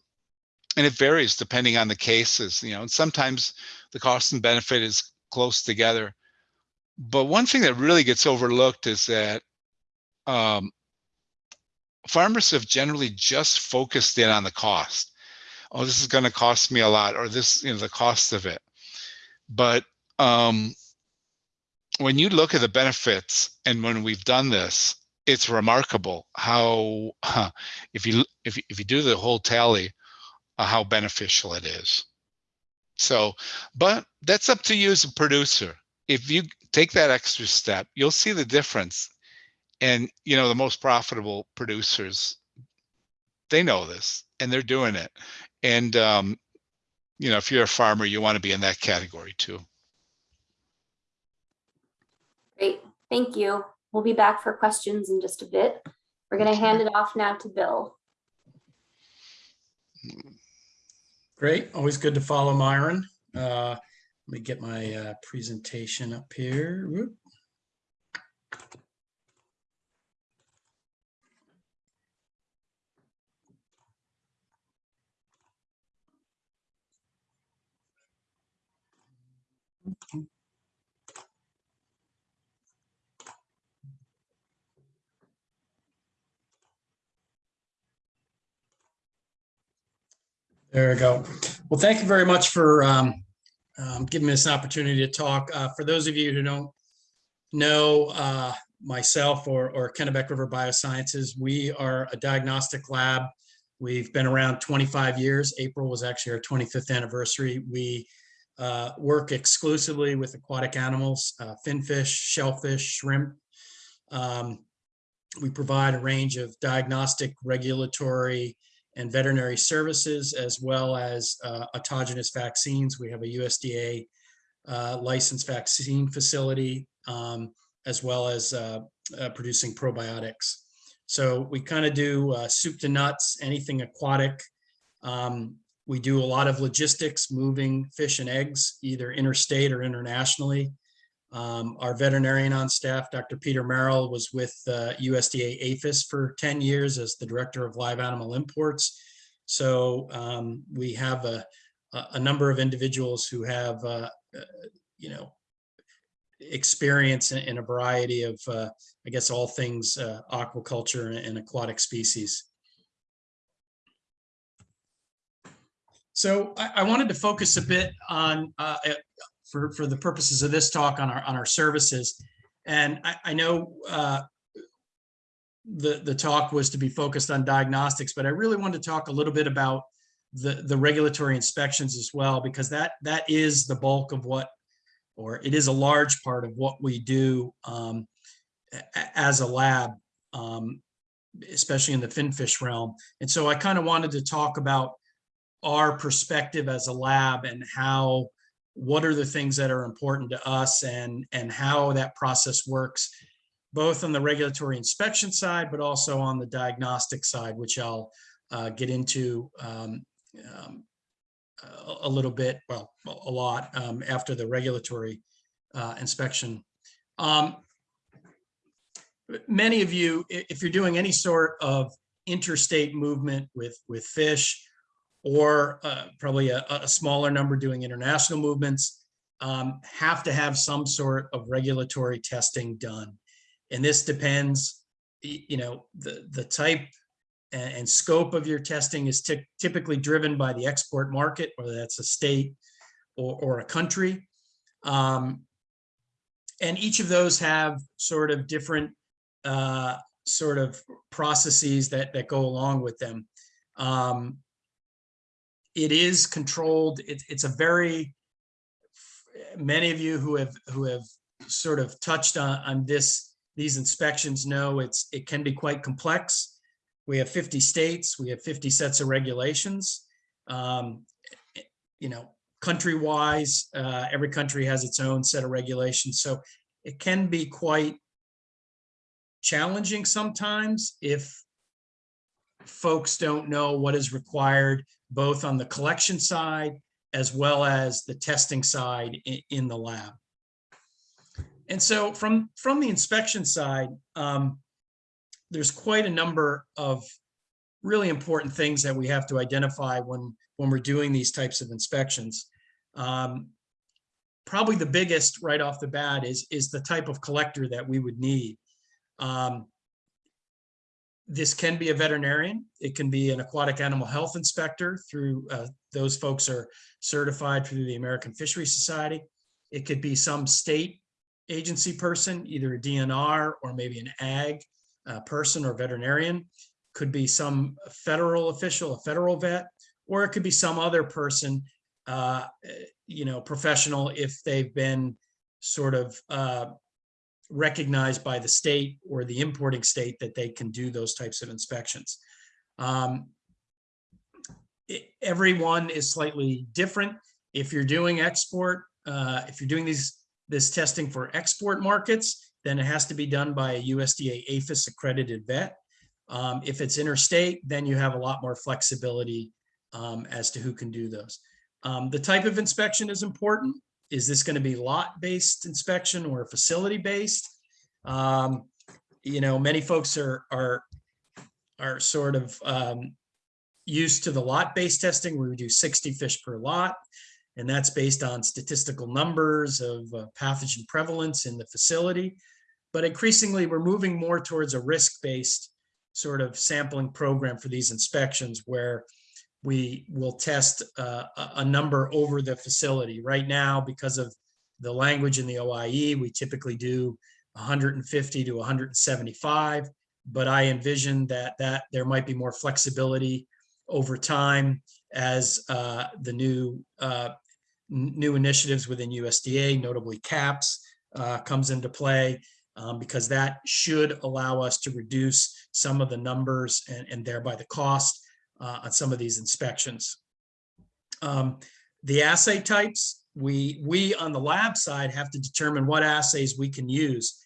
and it varies depending on the cases, you know, and sometimes the cost and benefit is close together. But one thing that really gets overlooked is that um, farmers have generally just focused in on the cost. Oh, this is going to cost me a lot, or this, you know, the cost of it. But um, when you look at the benefits, and when we've done this, it's remarkable how, if you if if you do the whole tally, uh, how beneficial it is. So, but that's up to you as a producer. If you take that extra step, you'll see the difference. And you know, the most profitable producers, they know this and they're doing it. And um, you know, if you're a farmer, you want to be in that category too. Great, thank you. We'll be back for questions in just a bit. We're gonna hand it off now to Bill. Great, always good to follow Myron. Uh, Let me get my uh, presentation up here. Whoop. There we go. Well, thank you very much for um, um, giving me this opportunity to talk. Uh, For those of you who don't know uh, myself or, or Kennebec River Biosciences, we are a diagnostic lab. We've been around 25 years. April was actually our 25th anniversary. We uh, work exclusively with aquatic animals, uh, finfish, shellfish, shrimp. Um, We provide a range of diagnostic, regulatory, and veterinary services, as well as uh, autogenous vaccines. We have a USDA uh, licensed vaccine facility, um, as well as uh, uh, producing probiotics. So we kind of do uh, soup to nuts, anything aquatic. Um, We do a lot of logistics, moving fish and eggs, either interstate or internationally. Um, Our veterinarian on staff, Dr. Peter Merrill, was with uh, USDA APHIS for 10 years as the Director of Live Animal Imports. So um, we have a, a number of individuals who have, uh, uh, you know, experience in in a variety of, uh, I guess, all things uh, aquaculture and- and aquatic species. So I, I wanted to focus a bit on, uh, for, for the purposes of this talk on our, on our services. And I, I know uh, the, the talk was to be focused on diagnostics, but I really wanted to talk a little bit about the, the regulatory inspections as well, because that, that is the bulk of what, or it is a large part of what we do um, as a lab, um, especially in the finfish realm. And so I kind of wanted to talk about our perspective as a lab and how, what are the things that are important to us and, and how that process works, both on the regulatory inspection side, but also on the diagnostic side, which I'll uh, get into um, um, a, little bit, well, a a lot um, after the regulatory uh, inspection. Um, Many of you, if you're doing any sort of interstate movement with, with fish, or uh, probably a, a smaller number doing international movements, um, have to have some sort of regulatory testing done. And this depends, you know, the, the type and, and scope of your testing is typically driven by the export market, whether that's a state or, or a country. Um, and each of those have sort of different uh, sort of processes that, that go along with them. Um, it is controlled. It's it's a very many of you who have who have sort of touched on on this these inspections know it's it can be quite complex. We have 50 states. We have 50 sets of regulations. Um, you know, country wise, uh, every country has its own set of regulations. So it can be quite challenging sometimes if folks don't know what is required both on the collection side as well as the testing side in, the lab. And so from, from the inspection side, um, there's quite a number of really important things that we have to identify when, when we're doing these types of inspections. Um, Probably the biggest right off the bat is, is the type of collector that we would need. Um, This can be a veterinarian. It can be an aquatic animal health inspector through, uh, those folks are certified through the American Fishery Society. It could be some state agency person, either a DNR or maybe an ag uh, person or veterinarian. Could be some federal official, a federal vet, or it could be some other person, uh, you know, professional if they've been sort of uh, recognized by the state or the importing state that they can do those types of inspections. Um, e- Everyone is slightly different. If you're doing export, uh, if you're doing these, this testing for export markets, then it has to be done by a USDA APHIS accredited vet. Um, If it's interstate, then you have a lot more flexibility um, as to who can do those. Um, The type of inspection is important. Is this going to be lot-based inspection or facility-based? Um, You know, many folks are, are, are sort of um, used to the lot-based testing where we do 60 fish per lot. And that's based on statistical numbers of uh, pathogen prevalence in the facility. But increasingly, we're moving more towards a risk-based sort of sampling program for these inspections where we will test uh, a, number over the facility. Right now, because of the language in the OIE, we typically do 150 to 175. But I envision that that there might be more flexibility over time as uh, the new uh, new initiatives within USDA, notably CAHPS, uh, comes into play um, because that should allow us to reduce some of the numbers and, and thereby the cost uh, on some of these inspections. Um, The assay types, we, we on the lab side have to determine what assays we can use.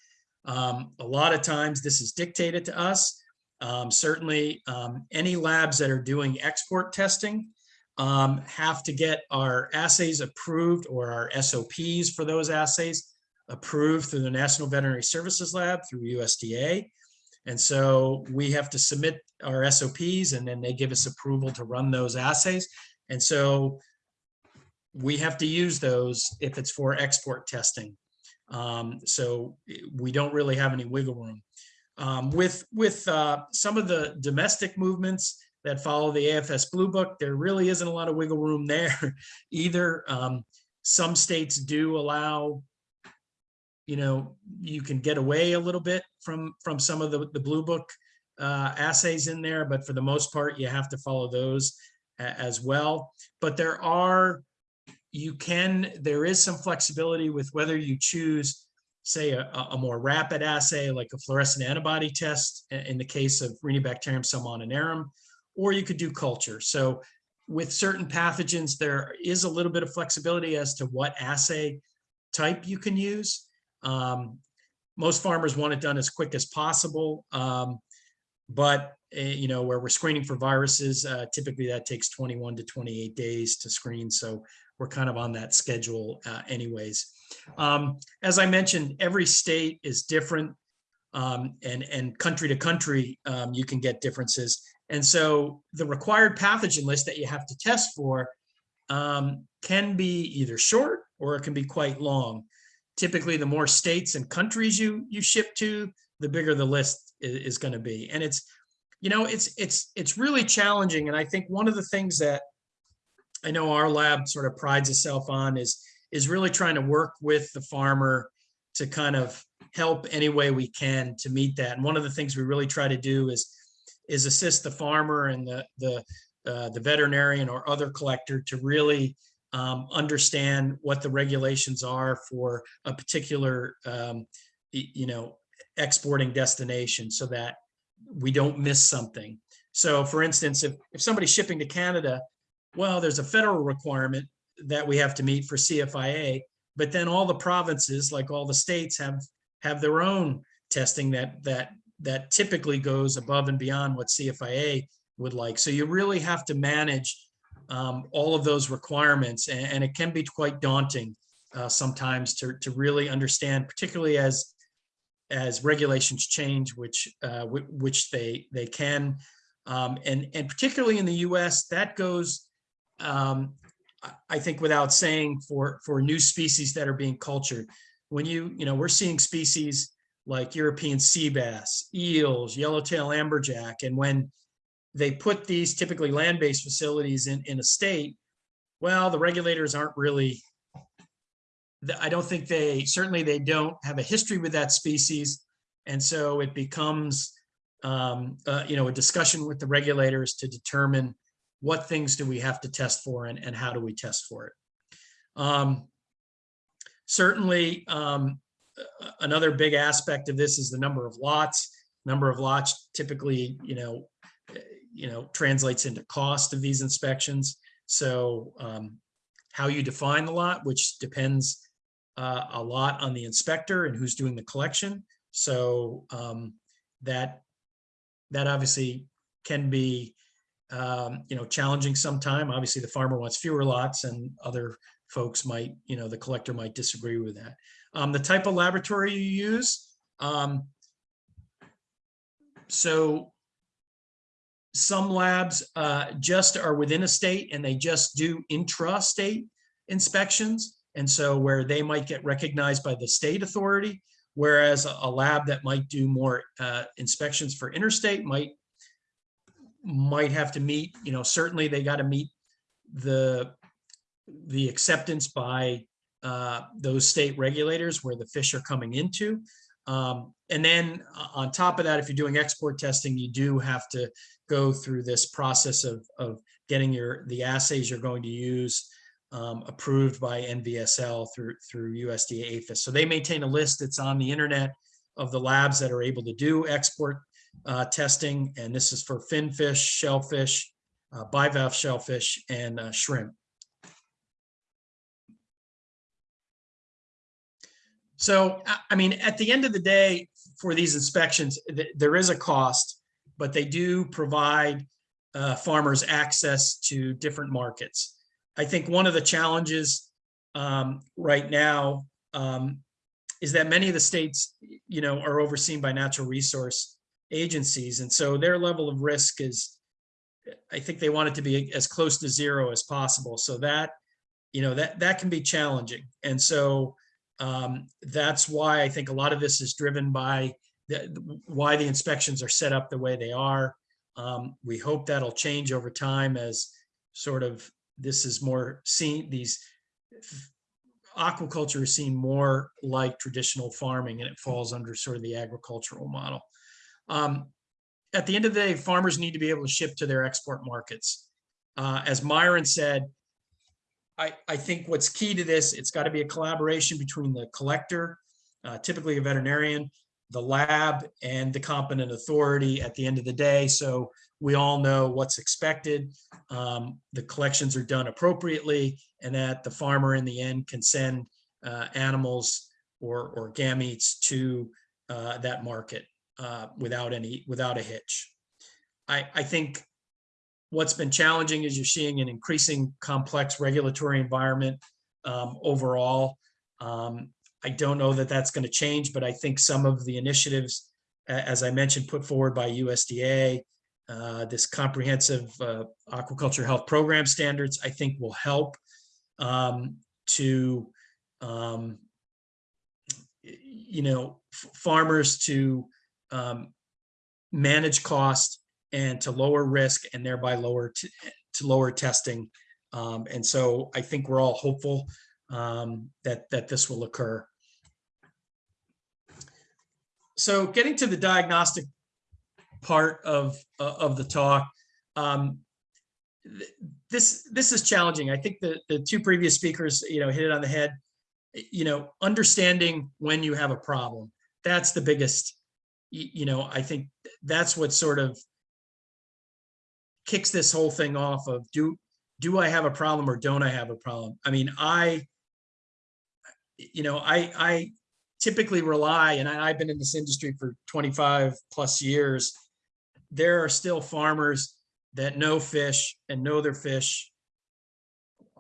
Um, A lot of times this is dictated to us. Um, Certainly, um, any labs that are doing export testing um, have to get our assays approved or our SOPs for those assays approved through the National Veterinary Services Lab through USDA. And so we have to submit our SOPs and then they give us approval to run those assays. And so we have to use those if it's for export testing. Um, so we don't really have any wiggle room. Um, with with uh, some of the domestic movements that follow the AFS Blue Book, there really isn't a lot of wiggle room there either. Um, some states do allow you know, you can get away a little bit from, from some of the, the Blue Book uh, assays in there, but for the most part, you have to follow those as well. But there are, you can, there is some flexibility with whether you choose, say, a, a- more rapid assay, like a fluorescent antibody test in the case of Renibacterium salmoninarum, or you could do culture. So with certain pathogens, there is a little bit of flexibility as to what assay type you can use. Um, most farmers want it done as quick as possible. Um, but, eh, you know, where we're screening for viruses, uh, typically that takes 21 to 28 days to screen. So we're kind of on that schedule uh, anyways. Um, as I mentioned, every state is different. Um, and, and country to country, um, you can get differences. And so the required pathogen list that you have to test for um, can be either short or it can be quite long typically the more states and countries you you ship to the bigger the list is, is going to be. And it's you know it's it's it's really challenging. And i think one of the things that i know our lab sort of prides itself on is is really trying to work with the farmer to kind of help any way we can to meet that. And one of the things we really try to do is is assist the farmer and the the uh, the veterinarian or other collector to really um, understand what the regulations are for a particular, um, you know, exporting destination so that we don't miss something. So for instance, if, if somebody's shipping to Canada, well, there's a federal requirement that we have to meet for CFIA, but then all the provinces, like all the states have, have their own testing that, that, that typically goes above and beyond what CFIA would like. So you really have to manage um, all of those requirements, and, and it can be quite daunting uh, sometimes to, to really understand, particularly as as regulations change, which uh, which they they can. Um, and, and particularly in the US, that goes, um, I- think without saying for, for new species that are being cultured. When you, you know, we're seeing species like European sea bass, eels, yellowtail amberjack, and when they put these typically land-based facilities in, in a state, well, the regulators aren't really, I don't think they, certainly they don't have a history with that species. And so it becomes, um, uh, you know, a discussion with the regulators to determine what things do we have to test for and, and how do we test for it. Um, certainly, um, another big aspect of this is the number of lots. Number of lots typically, you know, you know, translates into cost of these inspections. So um, how you define the lot, which depends uh, a lot on the inspector and who's doing the collection. So um, that that obviously can be um, you know challenging sometime. Obviously, the farmer wants fewer lots, and other folks might you know the collector might disagree with that. Um, the type of laboratory you use. Um, so some labs uh, just are within a state and they just do intra-state inspections. And so where they might get recognized by the state authority, whereas a a lab that might do more uh, inspections for interstate might might have to meet, you know, certainly they got to meet the the acceptance by uh, those state regulators where the fish are coming into. Um, and then uh, on top of that, if you're doing export testing, you do have to go through this process of, of getting your, the assays you're going to use um, approved by NVSL through, through USDA APHIS. So they maintain a list that's on the internet of the labs that are able to do export uh, testing. And this is for finfish, shellfish, uh, bivalve shellfish, and uh, shrimp. So, I- mean, at the end of the day, for these inspections, th- there is a cost, but they do provide uh, farmers access to different markets. I think one of the challenges um, right now um, is that many of the states, you know, are overseen by natural resource agencies. And so their level of risk is, I think they want it to be as close to zero as possible. So that, you know, that, that can be challenging. And so um, that's why I think a lot of this is driven by the, why the inspections are set up the way they are. Um, we hope that'll change over time as sort of this is more seen, these aquaculture is seen more like traditional farming and it falls under sort of the agricultural model. Um, at the end of the day, farmers need to be able to ship to their export markets. Uh, as Myron said, I, I think what's key to this, it's got to be a collaboration between the collector, uh, typically a veterinarian, the lab and the competent authority at the end of the day. So we all know what's expected. Um, the collections are done appropriately and that the farmer in the end can send uh, animals or, or gametes to uh, that market uh, without any, without a hitch. I, I think what's been challenging is you're seeing an increasing complex regulatory environment um, overall. Um, I don't know that that's going to change, but I think some of the initiatives, as I mentioned, put forward by USDA, uh, this comprehensive uh, aquaculture health program standards, I think will help um, to, um, you know, farmers to um, manage cost and to lower risk and thereby lower to lower testing. Um, and so I think we're all hopeful um, that that this will occur. So getting to the diagnostic part of uh, of the talk, um, th- this this is challenging. I think the the two previous speakers, you know, hit it on the head. You know, understanding when you have a problem, that's the biggest. You know, I think that's what sort of kicks this whole thing off of do do I have a problem or don't I have a problem? I mean, I you know, I I typically rely and I, I've been in this industry for 25 plus years. There are still farmers that know fish and know their fish.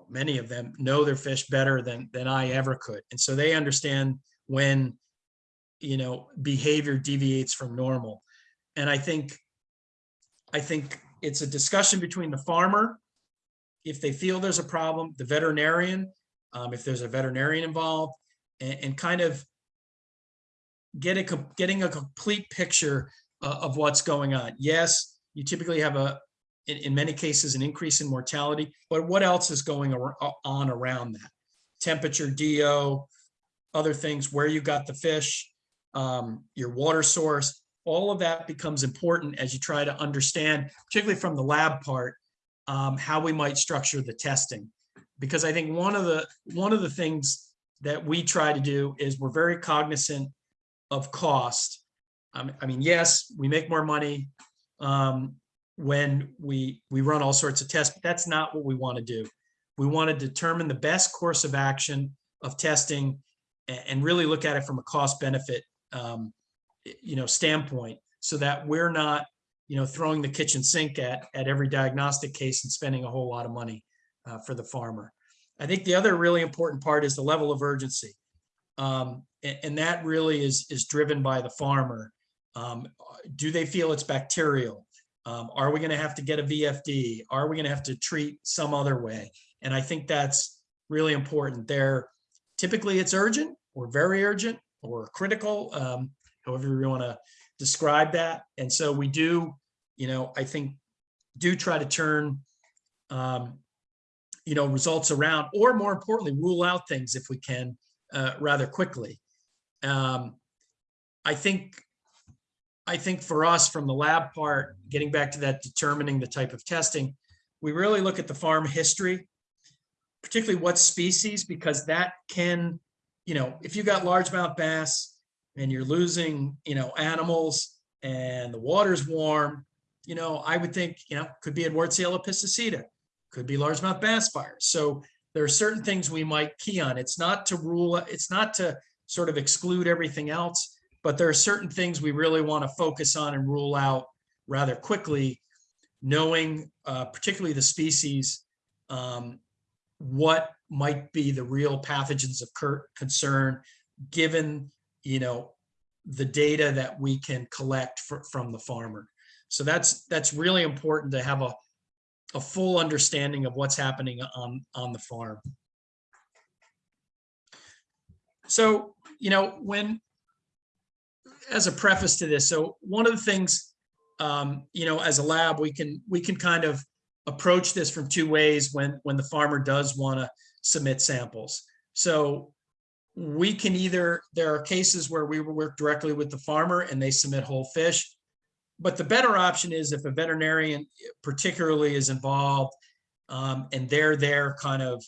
Many of them know their fish better than than I ever could. And so they understand when you know behavior deviates from normal. And I think I think it's a discussion between the farmer, if they feel there's a problem, the veterinarian, um, if there's a veterinarian involved, and, and kind of get a, getting a complete picture uh, of what's going on. Yes, you typically have a, in, in many cases, an increase in mortality, but what else is going on around that? Temperature, DO, other things, where you got the fish, um, your water source, all of that becomes important as you try to understand, particularly from the lab part, um, how we might structure the testing. Because I think one of the, one of the things that we try to do is we're very cognizant of cost. Um, I mean, yes, we make more money um, when we, we run all sorts of tests, but that's not what we want to do. We want to determine the best course of action of testing a- and, really look at it from a cost benefit, um, you know, standpoint, so that we're not, you know, throwing the kitchen sink at, at every diagnostic case and spending a whole lot of money uh, for the farmer. I think the other really important part is the level of urgency. Um, a- and, that really is, is driven by the farmer. Um, do they feel it's bacterial? Um, are we going to have to get a VFD? Are we going to have to treat some other way? And I think that's really important there. Typically, it's urgent or very urgent or critical, um, however you want to describe that. And so we do, you know, I think, do try to turn, um, you know, results around, or more importantly, rule out things if we can uh, rather quickly. Um, I think, I think for us from the lab part, getting back to that determining the type of testing, we really look at the farm history, particularly what species, because that can, you know, if you got largemouth bass and you're losing, you know, animals and the water's warm, you know, I would think, you know, could be Edwardsiella piscicida, could be largemouth bass virus. So there are certain things we might key on. It's not to rule, it's not to sort of exclude everything else, but there are certain things we really want to focus on and rule out rather quickly, knowing uh, particularly the species, um, what might be the real pathogens of concern, given, you know, the data that we can collect fr- from the farmer. So that's, that's really important to have a, a full understanding of what's happening on, on the farm. So, you know, when, as a preface to this, so one of the things, um, you know, as a lab, we can, we can kind of approach this from two ways when, when the farmer does want to submit samples. So we can either, there are cases where we work directly with the farmer and they submit whole fish. But the better option is if a veterinarian particularly is involved um, and they're there kind of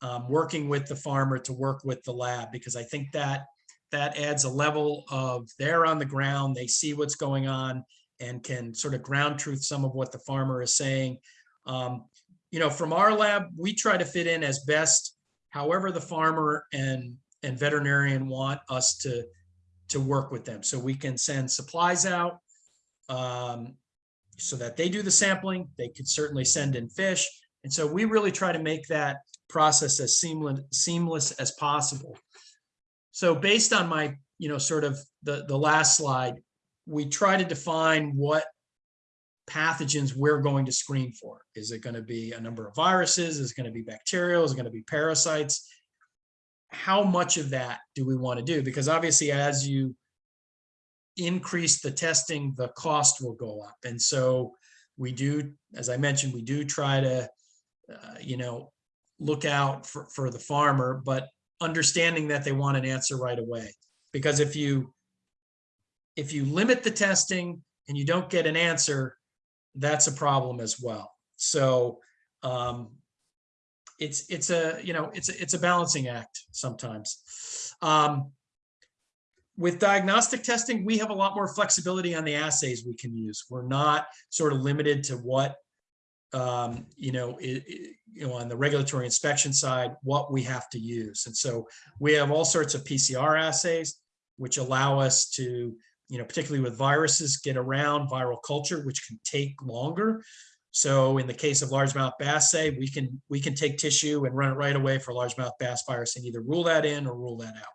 um, working with the farmer to work with the lab, because I think that that adds a level of they're on the ground, they see what's going on and can sort of ground truth some of what the farmer is saying. Um, you know, from our lab, we try to fit in as best, however the farmer and and veterinarian want us to to work with them. So we can send supplies out um, so that they do the sampling. They could certainly send in fish. And so we really try to make that process as seamless seamless as possible. So based on my, you know, sort of the, the last slide, we try to define what pathogens we're going to screen for. Is it going to be a number of viruses? Is it going to be bacterial? Is it going to be parasites? How much of that do we want to do? Because obviously, as you increase the testing, the cost will go up. And so we do, as I mentioned, we do try to, uh, you know, look out for, for the farmer, but understanding that they want an answer right away. Because if you if you limit the testing and you don't get an answer, that's a problem as well. So um, it's it's a you know it's a, it's a balancing act sometimes. Um, with diagnostic testing, we have a lot more flexibility on the assays we can use. We're not sort of limited to what um, you know, it, it, you know, on the regulatory inspection side, what we have to use. And so we have all sorts of PCR assays, which allow us to, you know, particularly with viruses, get around viral culture, which can take longer. So in the case of largemouth bass, say we can we can take tissue and run it right away for largemouth bass virus and either rule that in or rule that out.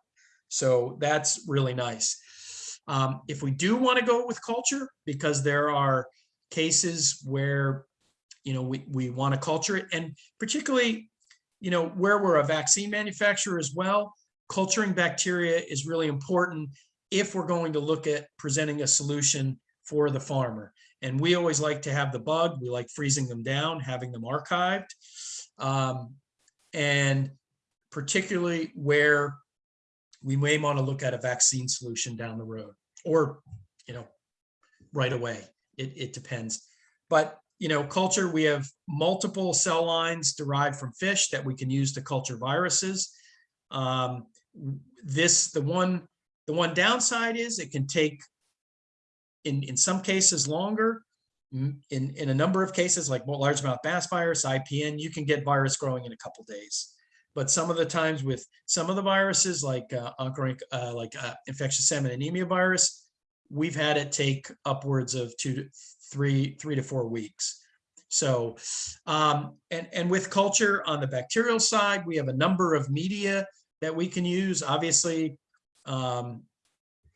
So that's really nice. Um, if we do want to go with culture, because there are cases where, you know, we, we want to culture it and particularly, you know, where we're a vaccine manufacturer as well, culturing bacteria is really important if we're going to look at presenting a solution for the farmer. And we always like to have the bug, we like freezing them down, having them archived. Um, and particularly where we may want to look at a vaccine solution down the road or, you know, right away. It, it depends. But, you know, culture, we have multiple cell lines derived from fish that we can use to culture viruses. Um, this, the one, the one downside is it can take in, in some cases longer. Mm, In, in a number of cases, like largemouth bass virus, IPN, you can get virus growing in a couple days. But some of the times with some of the viruses like uh, uh, like uh, infectious salmon anemia virus, we've had it take upwards of two to three, three to four weeks. So, um, and, and with culture on the bacterial side, we have a number of media that we can use. Obviously, um,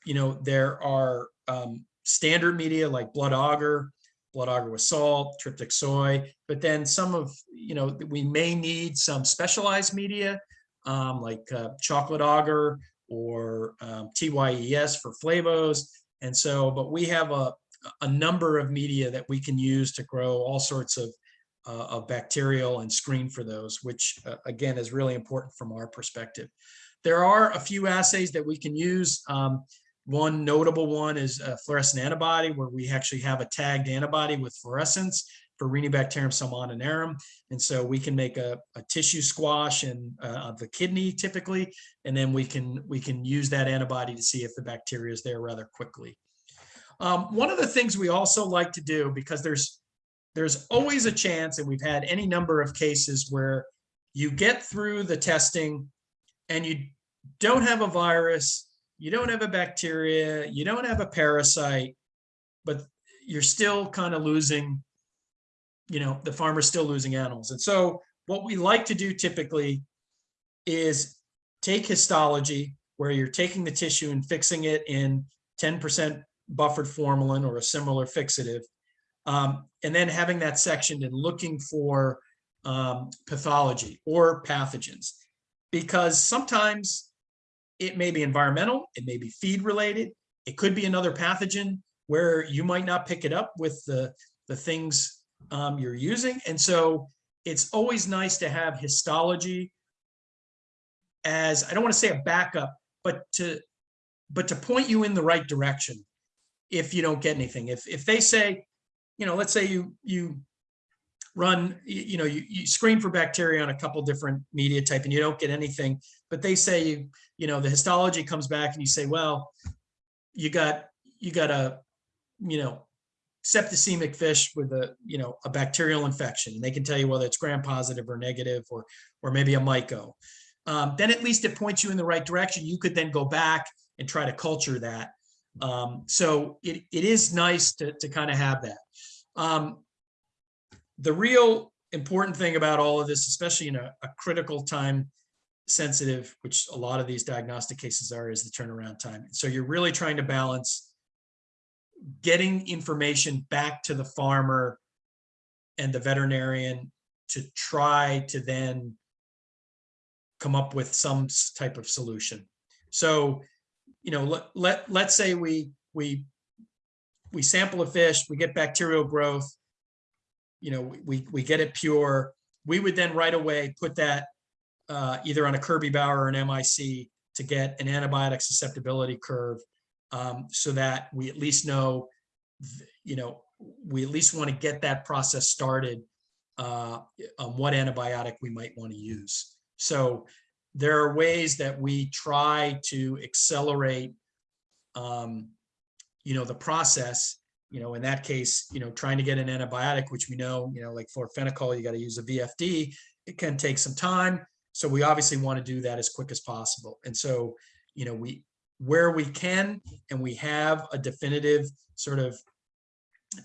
you know, there are um, standard media like blood agar, blood agar with salt, tryptic soy, but then some of, you know, we may need some specialized media um, like uh, chocolate agar or um, TYES for flavos. And so, but we have a, a number of media that we can use to grow all sorts of, uh, of bacterial and screen for those, which uh, again is really important from our perspective. There are a few assays that we can use. Um, one notable one is a fluorescent antibody where we actually have a tagged antibody with fluorescence for Renibacterium salmoninarum. And so we can make a, a tissue squash and uh, of the kidney typically, and then we can we can use that antibody to see if the bacteria is there rather quickly. Um, one of the things we also like to do because there's there's always a chance, and we've had any number of cases where you get through the testing and you don't have a virus, you don't have a bacteria, you don't have a parasite, but you're still kind of losing, you know, the farmer's still losing animals. And so what we like to do typically is take histology where you're taking the tissue and fixing it in 10% buffered formalin or a similar fixative, um, and then having that sectioned and looking for um, pathology or pathogens. Because sometimes it may be environmental, it may be feed related, it could be another pathogen where you might not pick it up with the, the things um, you're using. And so it's always nice to have histology as, I don't want to say a backup, but to, but to point you in the right direction if you don't get anything. If, if they say, you know, let's say you, you run, you, you know, you, you screen for bacteria on a couple different media type and you don't get anything, but they say you, you know, the histology comes back and you say, well, you got, you got a, you know, septicemic fish with a, you know, a bacterial infection. And they can tell you whether it's gram positive or negative or, or maybe a myco. Um, then at least it points you in the right direction. You could then go back and try to culture that. Um, so it, it is nice to, to kind of have that. Um, the real important thing about all of this, especially in a, a critical time sensitive, which a lot of these diagnostic cases are, is the turnaround time. So you're really trying to balance getting information back to the farmer and the veterinarian to try to then come up with some type of solution. So, you know, let, let, let's say we, we, we sample a fish, we get bacterial growth, you know, we- we, we get it pure. We would then right away put that uh, either on a Kirby Bauer or an MIC to get an antibiotic susceptibility curve um, so that we at least know, you know, we at least want to get that process started uh, on what antibiotic we might want to use. So there are ways that we try to accelerate, um, you know, the process. You know, in that case, you know, trying to get an antibiotic, which we know, you know, like florfenicol, you got to use a VFD. It can take some time. So we obviously want to do that as quick as possible. And so, you know, we, where we can and we have a definitive sort of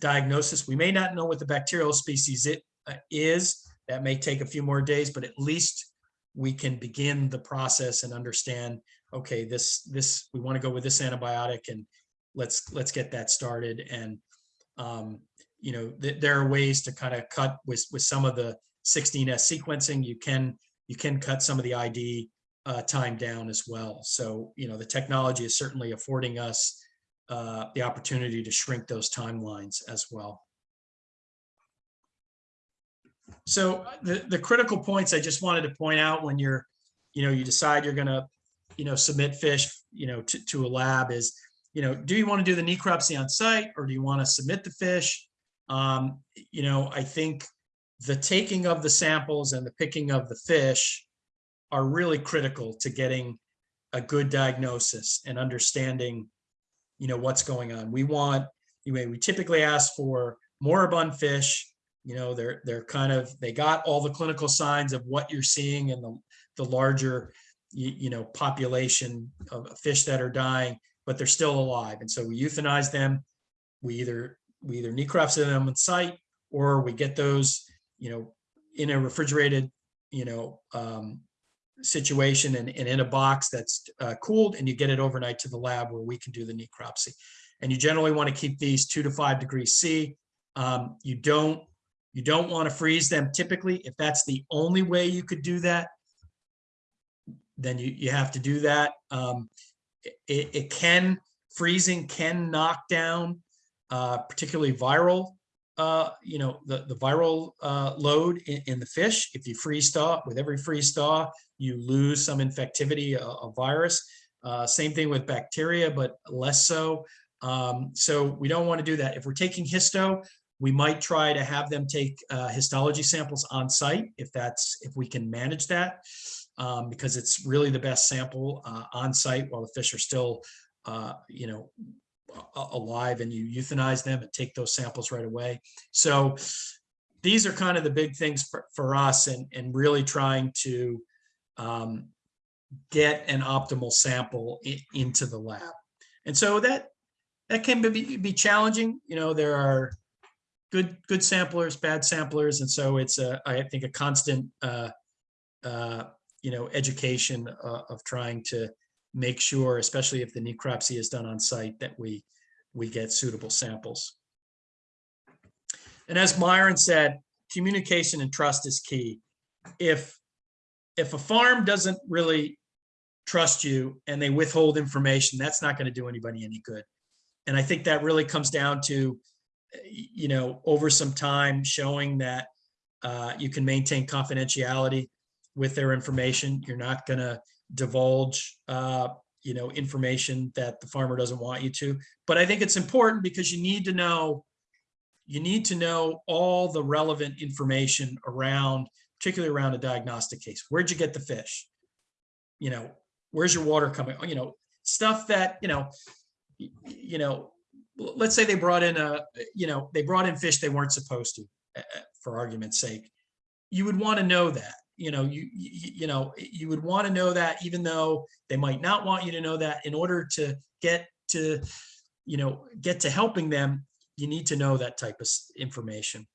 diagnosis, we may not know what the bacterial species it uh, is. That may take a few more days, but at least we can begin the process and understand, okay, this, this, we want to go with this antibiotic and let's, let's get that started. And, um, you know, th- there are ways to kind of cut with, with some of the 16S sequencing. You can, you can cut some of the ID uh, time down as well. So, you know, the technology is certainly affording us uh, the opportunity to shrink those timelines as well. So the, the critical points I just wanted to point out when you're, you know, you decide you're gonna, you know, submit fish, you know, to, to a lab is, you know, do you want to do the necropsy on site or do you want to submit the fish? Um, you know, I think the taking of the samples and the picking of the fish are really critical to getting a good diagnosis and understanding, you know, what's going on. We want, you know, we typically ask for moribund fish. You know, they're, they're kind of, they got all the clinical signs of what you're seeing in the, the larger, you, you know, population of fish that are dying, but they're still alive. And so we euthanize them. We either, we either necropsy them on site or we get those, you know, in a refrigerated, you know, um, situation and, and in a box that's uh, cooled and you get it overnight to the lab where we can do the necropsy. And you generally want to keep these two to five degrees C. Um, you don't, you don't want to freeze them typically. If that's the only way you could do that, then you, you have to do that. Um, it, it can, freezing can knock down uh, particularly viral uh, you know, the, the viral uh, load in, in the fish. If you freeze thaw, with every freeze thaw, you lose some infectivity of, virus. Uh, same thing with bacteria, but less so. Um, so we don't want to do that. If we're taking histo, we might try to have them take uh, histology samples on site if that's if we can manage that, um, because it's really the best sample uh, on site while the fish are still, you know, alive and you euthanize them and take those samples right away. So these are kind of the big things for, for us and, and really trying to um, get an optimal sample i- into the lab. And so that, that can be, be challenging. You know, there are good, good samplers, bad samplers. And so it's a, I think a constant, uh, uh, you know, education uh, of trying to make sure, especially if the necropsy is done on site, that we, we get suitable samples. And as Myron said, communication and trust is key. If, if a farm doesn't really trust you and they withhold information, that's not going to do anybody any good. And I think that really comes down to, you know, over some time showing that uh, you can maintain confidentiality with their information. You're not going to divulge, uh, you know, information that the farmer doesn't want you to. But I think it's important because you need to know, you need to know all the relevant information around, particularly around a diagnostic case. Where'd you get the fish? You know, where's your water coming? You know, stuff that, you know, you know, let's say they brought in a, you know, they brought in fish they weren't supposed to, for argument's sake. You would want to know that you know, you, you, you know, you would want to know that even though they might not want you to know that in order to get to, you know, get to helping them, you need to know that type of information.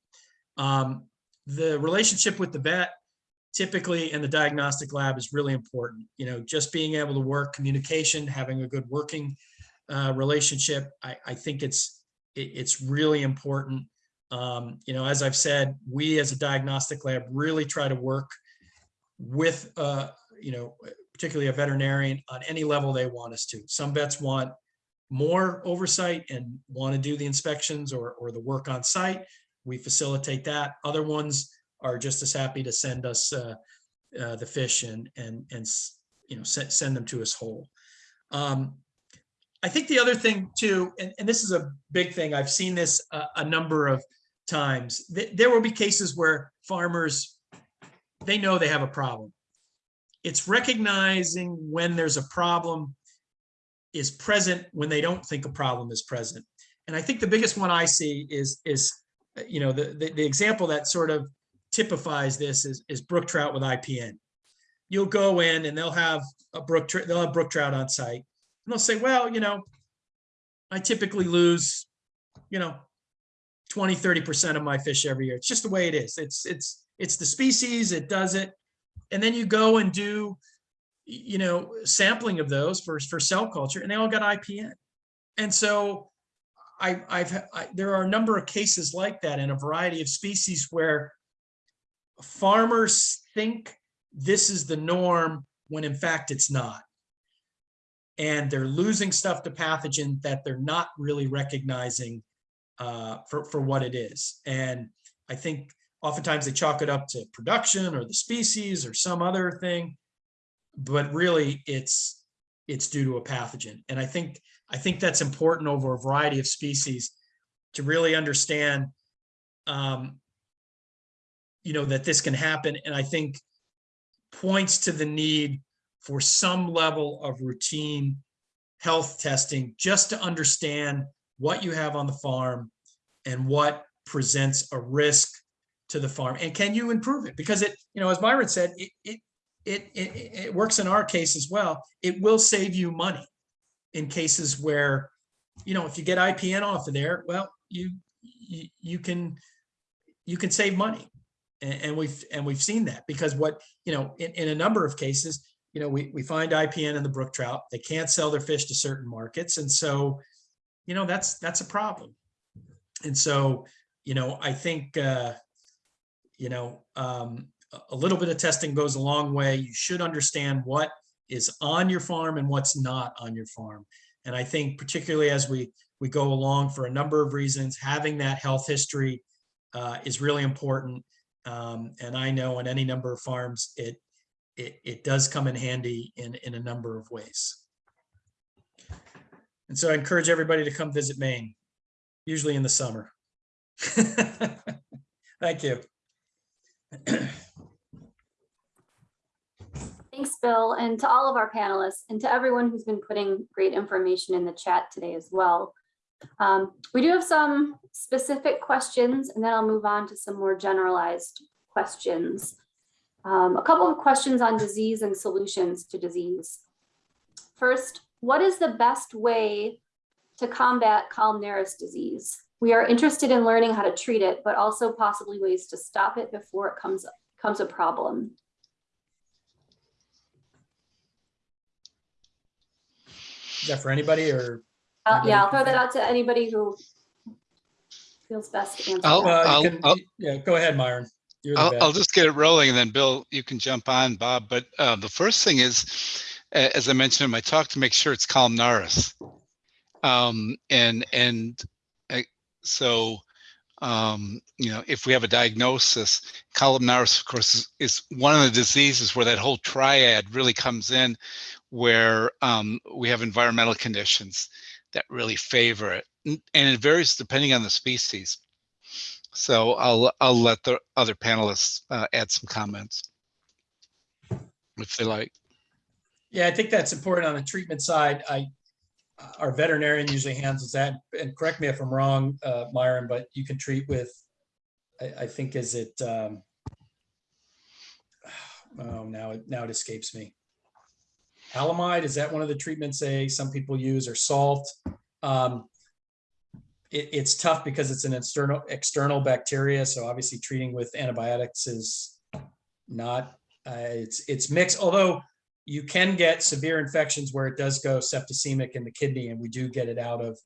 Um, the relationship with the vet typically in the diagnostic lab is really important. You know, just being able to work communication, having a good working uh, relationship, I, I think it's, it, it's really important. Um, you know, as I've said, we as a diagnostic lab really try to work with, uh, you know, particularly a veterinarian on any level they want us to. Some vets want more oversight and want to do the inspections or, or the work on site. We facilitate that. Other ones are just as happy to send us uh, uh, the fish and, and, and, you know, send, them to us whole. Um, I think the other thing too, and, and this is a big thing, I've seen this a, a number of times. Th- There will be cases where farmers, they know they have a problem. It's recognizing when there's a problem is present when they don't think a problem is present. And I think the biggest one I see is, is, you know, the, the, the example that sort of typifies this is, is brook trout with IPN. You'll go in and they'll have a brook, they'll have brook trout on site. And they'll say, well, you know, I typically lose, you know, 20, 30% of my fish every year. It's just the way it is. It's, it's, it's the species, it does it. And then you go and do, you know, sampling of those for, for cell culture and they all got IPN. And so I, I've, I, there are a number of cases like that in a variety of species where farmers think this is the norm when in fact it's not. And they're losing stuff to pathogen that they're not really recognizing uh, for, for what it is. And I think oftentimes they chalk it up to production or the species or some other thing. But really it's, it's due to a pathogen. And I think, I think that's important over a variety of species to really understand um, you know, that this can happen. And I think points to the need for some level of routine health testing just to understand what you have on the farm and what presents a risk to the farm and can you improve it? Because it you know as myron said it it it it, it works in our case as well. It will save you money in cases where you know if you get ipn off of there well you you, you can you can save money. And, and we've and we've seen that because what you know in, in a number of cases you know we, we find ipn in the brook trout. They can't sell their fish to certain markets. And so you know that's that's a problem. And so you know i think uh you know um a- little bit of testing goes a long way you should understand what is on your farm and what's not on your farm and i think particularly as we we go along for a number of reasons having that health history uh, is really important um, and I know on any number of farms, it, it, it does come in handy in, in a number of ways. And so I encourage everybody to come visit Maine, usually in the summer. Thank you. Thanks, Bill, and to all of our panelists and to everyone who's been putting great information in the chat today as well. Um, we do have some specific questions and then I'll move on to some more generalized questions. Um, a couple of questions on disease and solutions to disease. First, what is the best way to combat columnaris disease? We are interested in learning how to treat it, but also possibly ways to stop it before it comes, comes a problem. Is that for anybody or? Uh, yeah, I'll throw that out to anybody who feels best to answer. I'll- that. Well, I'll- can- I'll- Yeah, go ahead, Myron. I'll, I'll just get it rolling and then Bill, you can jump on, Bob. But uh, the first thing is, as I mentioned in my talk, to make sure it's columnaris. Um, and, and uh, so, um, you know, if we have a diagnosis, columnaris, of course, is, is one of the diseases where that whole triad really comes in, where um, we have environmental conditions that really favor it. And it varies depending on the species. So I'll, I'll let the other panelists uh, add some comments. If they like. Yeah, I think that's important on the treatment side. I, our veterinarian usually handles that, and correct me if I'm wrong, uh, Myron, but you can treat with, I, I think is it, um, oh, now, it now it escapes me. Halamid, is that one of the treatments they, some people use, or salt? Um, it, it's tough because it's an external, external bacteria, so obviously treating with antibiotics is not, uh, it's, it's mixed, although you can get severe infections where it does go septicemic in the kidney, and we do get it out of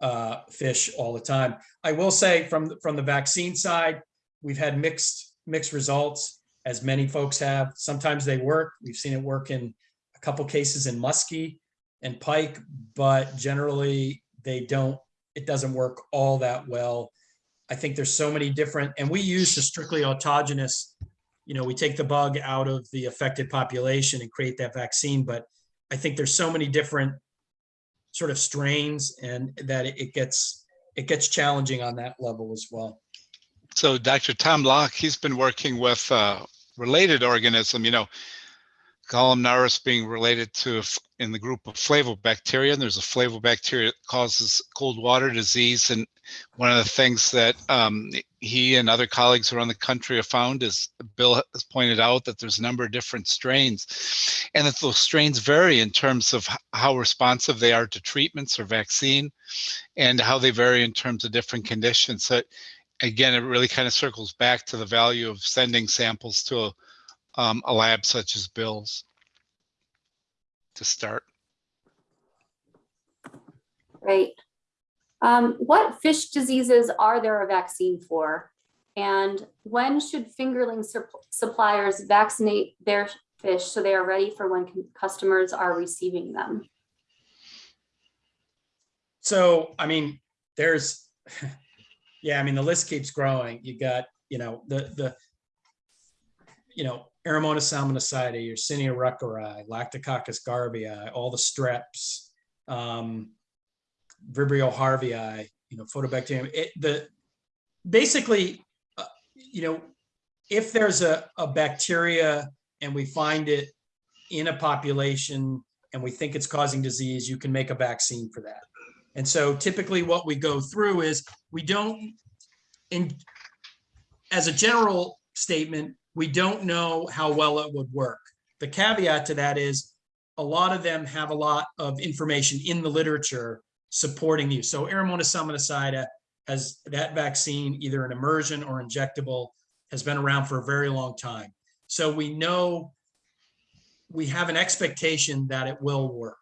uh, fish all the time. I will say from, from the vaccine side, we've had mixed, mixed results, as many folks have. Sometimes they work. We've seen it work in a couple cases in muskie and pike, but generally they don't, it doesn't work all that well. I think there's so many different, and we use the strictly autogenous you know, we take the bug out of the affected population and create that vaccine, but I think there's so many different sort of strains and that it gets, it gets challenging on that level as well. So Dr. Tom Loch, he's been working with a related organism, you know, columnaris being related to in the group of flavobacteria. And there's a flavobacteria that causes cold water disease. And one of the things that um, he and other colleagues around the country have found is Bill has pointed out that there's a number of different strains and that those strains vary in terms of how responsive they are to treatments or vaccine and how they vary in terms of different conditions. So again, it really kind of circles back to the value of sending samples to a, um, a lab such as Bill's to start. Great. Um, what fish diseases are there a vaccine for? And when should fingerling sup- suppliers vaccinate their fish so they are ready for when customers are receiving them? So, I mean, there's, yeah, I mean, the list keeps growing. You got, you know, the, the, you know, Aeromonas salmonicida, Yersinia ruckeri, Lactococcus garvieae, all the streps, um, Vibrio harveyi, you know, Photobacterium, it, the, basically, uh, you know, if there's a, a bacteria and we find it in a population and we think it's causing disease, you can make a vaccine for that. And so typically what we go through is we don't, in, as a general statement, we don't know how well it would work. The caveat to that is a lot of them have a lot of information in the literature supporting you. So salmonicida has that vaccine, either an immersion or injectable, has been around for a very long time. So we know we have an expectation that it will work.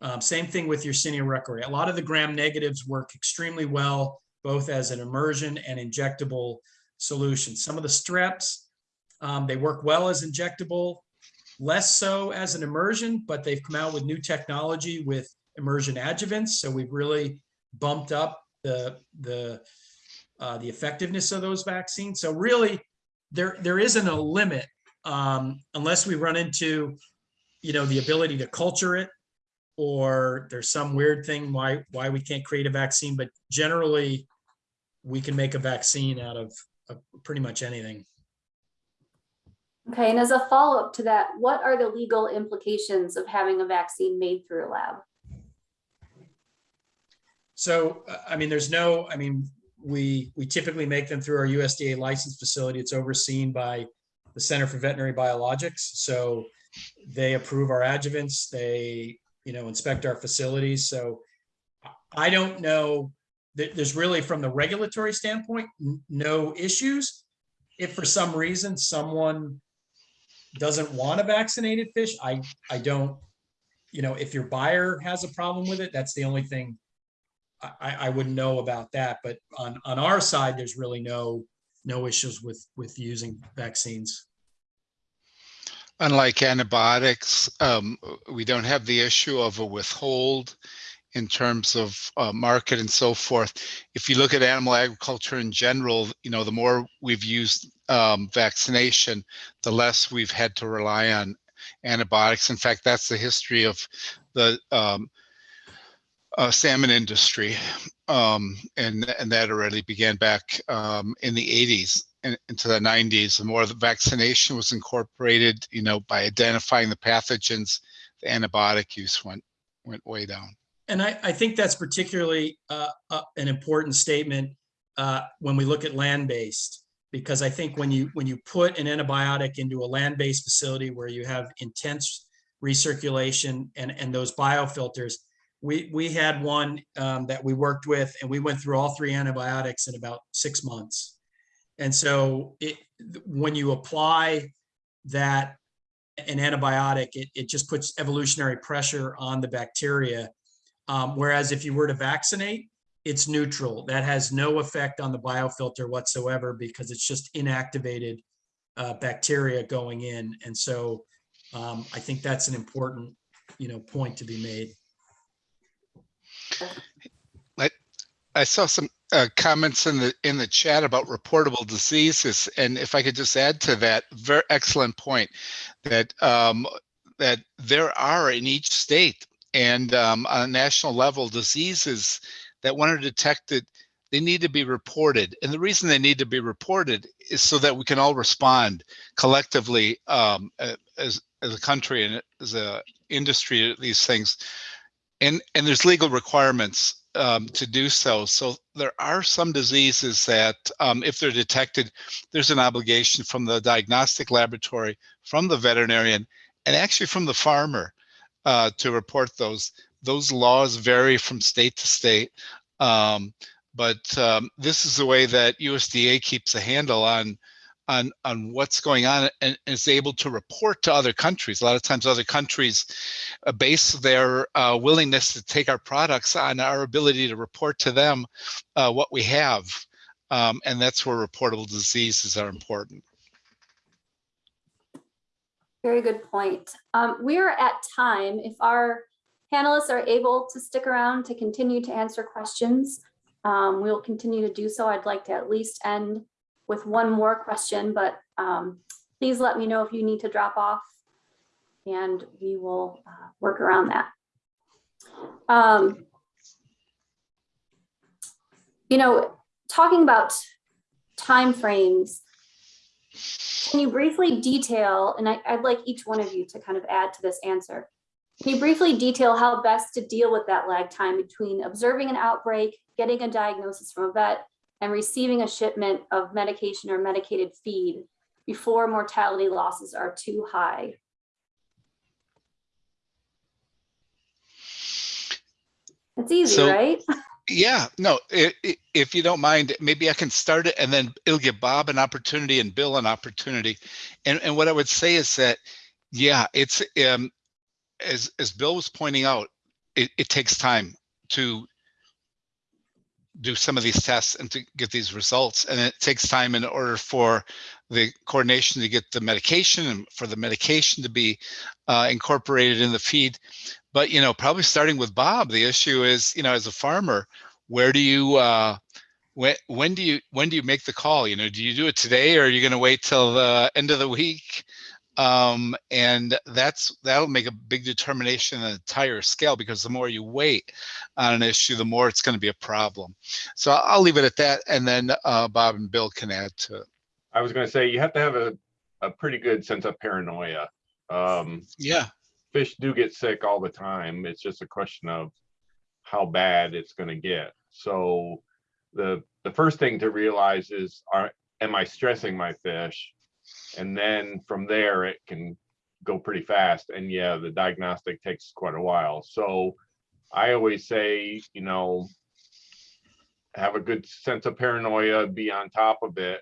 Um, same thing with Yersinia ruckeri. A lot of the gram negatives work extremely well, both as an immersion and injectable solution. Some of the streps, um, they work well as injectable, less so as an immersion, but they've come out with new technology with immersion adjuvants. So we've really bumped up the the uh, the effectiveness of those vaccines. So really, there there isn't a limit um, unless we run into, you know, the ability to culture it, or there's some weird thing why why we can't create a vaccine. But generally, we can make a vaccine out of, of pretty much anything. Okay, and as a follow-up to that, what are the legal implications of having a vaccine made through a lab? So, uh, I mean, there's no, I mean, we, we typically make them through our USDA licensed facility. It's overseen by the Center for Veterinary Biologics. So they approve our adjuvants, they, you know, inspect our facilities. So I don't know, that there's really, from the regulatory standpoint, no issues. If for some reason someone doesn't want a vaccinated fish, I, I don't, you know, if your buyer has a problem with it, that's the only thing I, I wouldn't know about that, but on, on our side, there's really no, no issues with, with using vaccines. Unlike antibiotics, um, we don't have the issue of a withhold in terms of uh, market and so forth. If you look at animal agriculture in general, you know, the more we've used um, vaccination, the less we've had to rely on antibiotics. In fact, that's the history of the um, uh, salmon industry, um, and and that already began back um, in the 80s and into the 90s. The more the vaccination was incorporated, you know, by identifying the pathogens, the antibiotic use went went way down. And I, I think that's particularly uh, uh, an important statement uh, when we look at land-based, because I think when you when you put an antibiotic into a land-based facility where you have intense recirculation and and those biofilters, we we had one um, that we worked with, and we went through all three antibiotics in about six months. And so it when you apply that an antibiotic, it, it just puts evolutionary pressure on the bacteria. Um, whereas if you were to vaccinate, it's neutral. That has no effect on the biofilter whatsoever because it's just inactivated uh, bacteria going in. And so um, I think that's an important, you know, point to be made. I saw some uh, comments in the in the chat about reportable diseases, and if I could just add to that, very excellent point that um, that there are in each state and um, on a national level diseases that when are detected, they need to be reported, and the reason they need to be reported is so that we can all respond collectively um, as as a country and as a industry to these things, and and there's legal requirements um, to do so. So there are some diseases that, um, if they're detected, there's an obligation from the diagnostic laboratory, from the veterinarian, and actually from the farmer uh, to report those. Those laws vary from state to state, um, but um, this is the way that USDA keeps a handle on on on what's going on and is able to report to other countries. A lot of times, other countries uh, base their uh, willingness to take our products on our ability to report to them uh, what we have, um, and that's where reportable diseases are important. Very good point. Um, we are at time. If our panelists are able to stick around to continue to answer questions, um, we'll continue to do so. I'd like to at least end with one more question, but um, please let me know if you need to drop off and we will uh, work around that. Um, you know, talking about timeframes, can you briefly detail, and I, I'd like each one of you to kind of add to this answer. Can you briefly detail how best to deal with that lag time between observing an outbreak, getting a diagnosis from a vet, and receiving a shipment of medication or medicated feed before mortality losses are too high? It's easy, So- right? Yeah, no, i- i- if you don't mind, maybe I can start it and then it'll give Bob an opportunity and Bill an opportunity. And, and what I would say is that, yeah, it's, um, as, as Bill was pointing out, it, it takes time to do some of these tests and to get these results. And it takes time in order for the coordination to get the medication and for the medication to be uh, incorporated in the feed. But, you know, probably starting with Bob, the issue is, you know, as a farmer, where do you, uh, when, when do you, when do you make the call? You know, do you do it today or are you going to wait till the end of the week? Um, and that's, that'll make a big determination on the entire scale because the more you wait on an issue, the more it's going to be a problem. So I'll leave it at that. And then, uh, Bob and Bill can add to it. I was gonna say, you have to have a, a pretty good sense of paranoia. Um, Yeah. Fish do get sick all the time. It's just a question of how bad it's gonna get. So the, the first thing to realize is, are, am I stressing my fish? And then from there, it can go pretty fast. And yeah, the diagnostic takes quite a while. So I always say, you know, have a good sense of paranoia, be on top of it.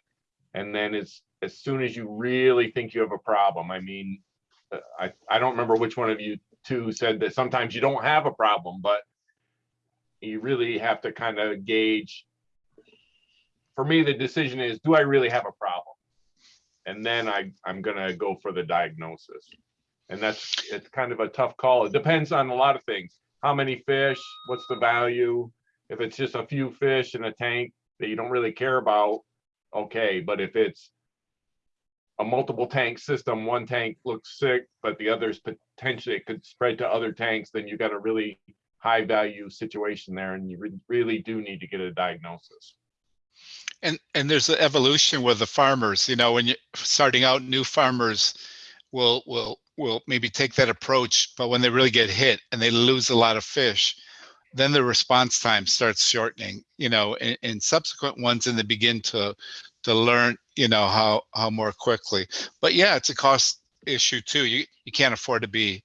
And then as, as soon as you really think you have a problem, I mean, I, I don't remember which one of you two said that sometimes you don't have a problem, but you really have to kind of gauge. For me, the decision is, do I really have a problem? And then I, I'm gonna go for the diagnosis. And that's, it's kind of a tough call. It depends on a lot of things. How many fish, what's the value? If it's just a few fish in a tank that you don't really care about, okay, but if it's a multiple tank system, one tank looks sick, but the others potentially could spread to other tanks, then you got a really high value situation there and you re- really do need to get a diagnosis. And and there's an evolution with the farmers, you know, when you're starting out, new farmers will will will maybe take that approach, but when they really get hit and they lose a lot of fish, then the response time starts shortening, you know, and, and subsequent ones and they begin to to learn, you know, how how more quickly. But yeah, it's a cost issue too. You you can't afford to be,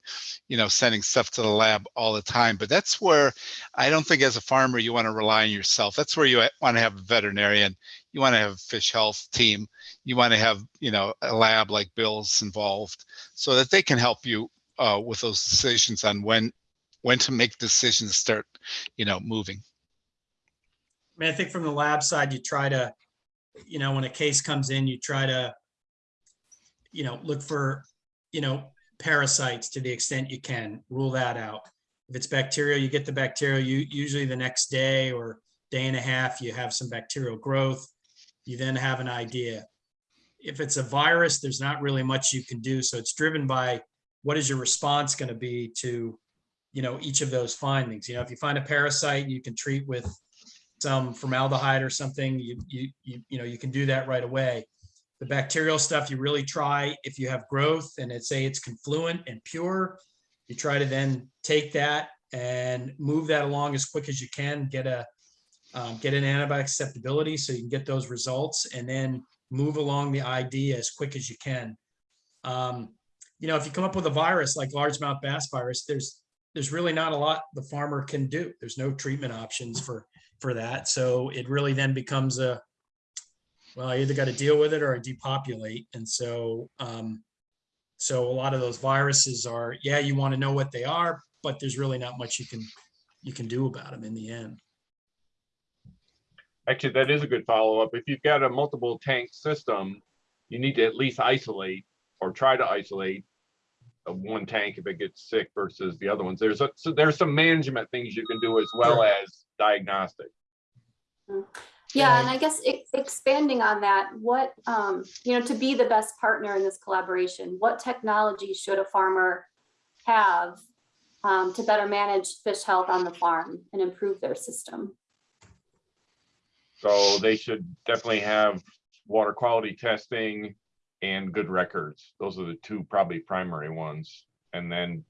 you know, sending stuff to the lab all the time. But that's where I don't think as a farmer you want to rely on yourself. That's where you want to have a veterinarian. You want to have a fish health team. You want to have, you know, a lab like Bill's involved so that they can help you uh, with those decisions on when when to make decisions start, you know, moving. I mean, I think from the lab side, you try to, you know, when a case comes in, you try to, you know, look for, you know, parasites to the extent you can, rule that out. If it's bacterial, you get the bacterial, you usually the next day or day and a half, you have some bacterial growth. You then have an idea. If it's a virus, there's not really much you can do. So it's driven by what is your response going to be to, you know, each of those findings. You know, if you find a parasite, you can treat with some formaldehyde or something, you, you, you, you know, you can do that right away. The bacterial stuff, you really try, if you have growth and it's say it's confluent and pure, you try to then take that and move that along as quick as you can, get a, um, get an antibiotic susceptibility so you can get those results and then move along the ID as quick as you can. Um, you know, if you come up with a virus like largemouth bass virus, there's, there's really not a lot the farmer can do. There's no treatment options for, for that. So it really then becomes a, well, I either got to deal with it or I depopulate. And so, um, so a lot of those viruses are, yeah, you want to know what they are, but there's really not much you can, you can do about them in the end. Actually, that is a good follow-up. If you've got a multiple tank system, you need to at least isolate or try to isolate one tank if it gets sick versus the other ones. There's a, so there's some management things you can do as well as diagnostic. Yeah, and I guess expanding on that, what, um, you know, to be the best partner in this collaboration, what technology should a farmer have um, to better manage fish health on the farm and improve their system? So they should definitely have water quality testing and good records. Those are the two probably primary ones. And then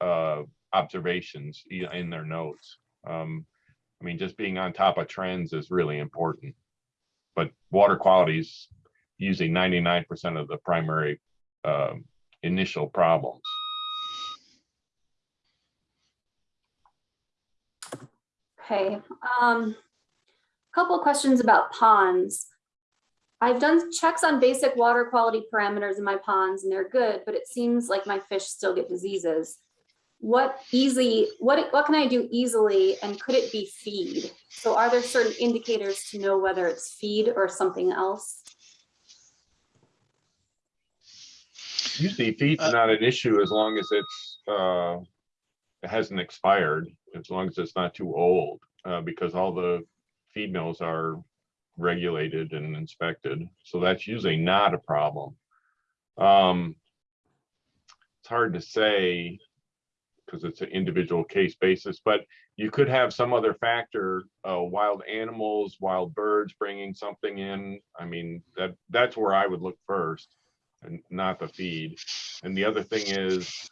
uh, observations in their notes. Um, I mean, just being on top of trends is really important. But water quality is usually ninety-nine percent of the primary um, initial problems. Okay, um, couple questions about ponds. I've done checks on basic water quality parameters in my ponds and they're good, but it seems like my fish still get diseases. What easy, what, what can I do easily and could it be feed? So are there certain indicators to know whether it's feed or something else? Usually feed's Uh, not an issue as long as it's, uh, it hasn't expired, as long as it's not too old, uh, because all the feed mills are regulated and inspected, so that's usually not a problem. Um, it's hard to say, because it's an individual case basis, but you could have some other factor, uh, wild animals, wild birds bringing something in. I mean, that, that's where I would look first and not the feed. And the other thing is,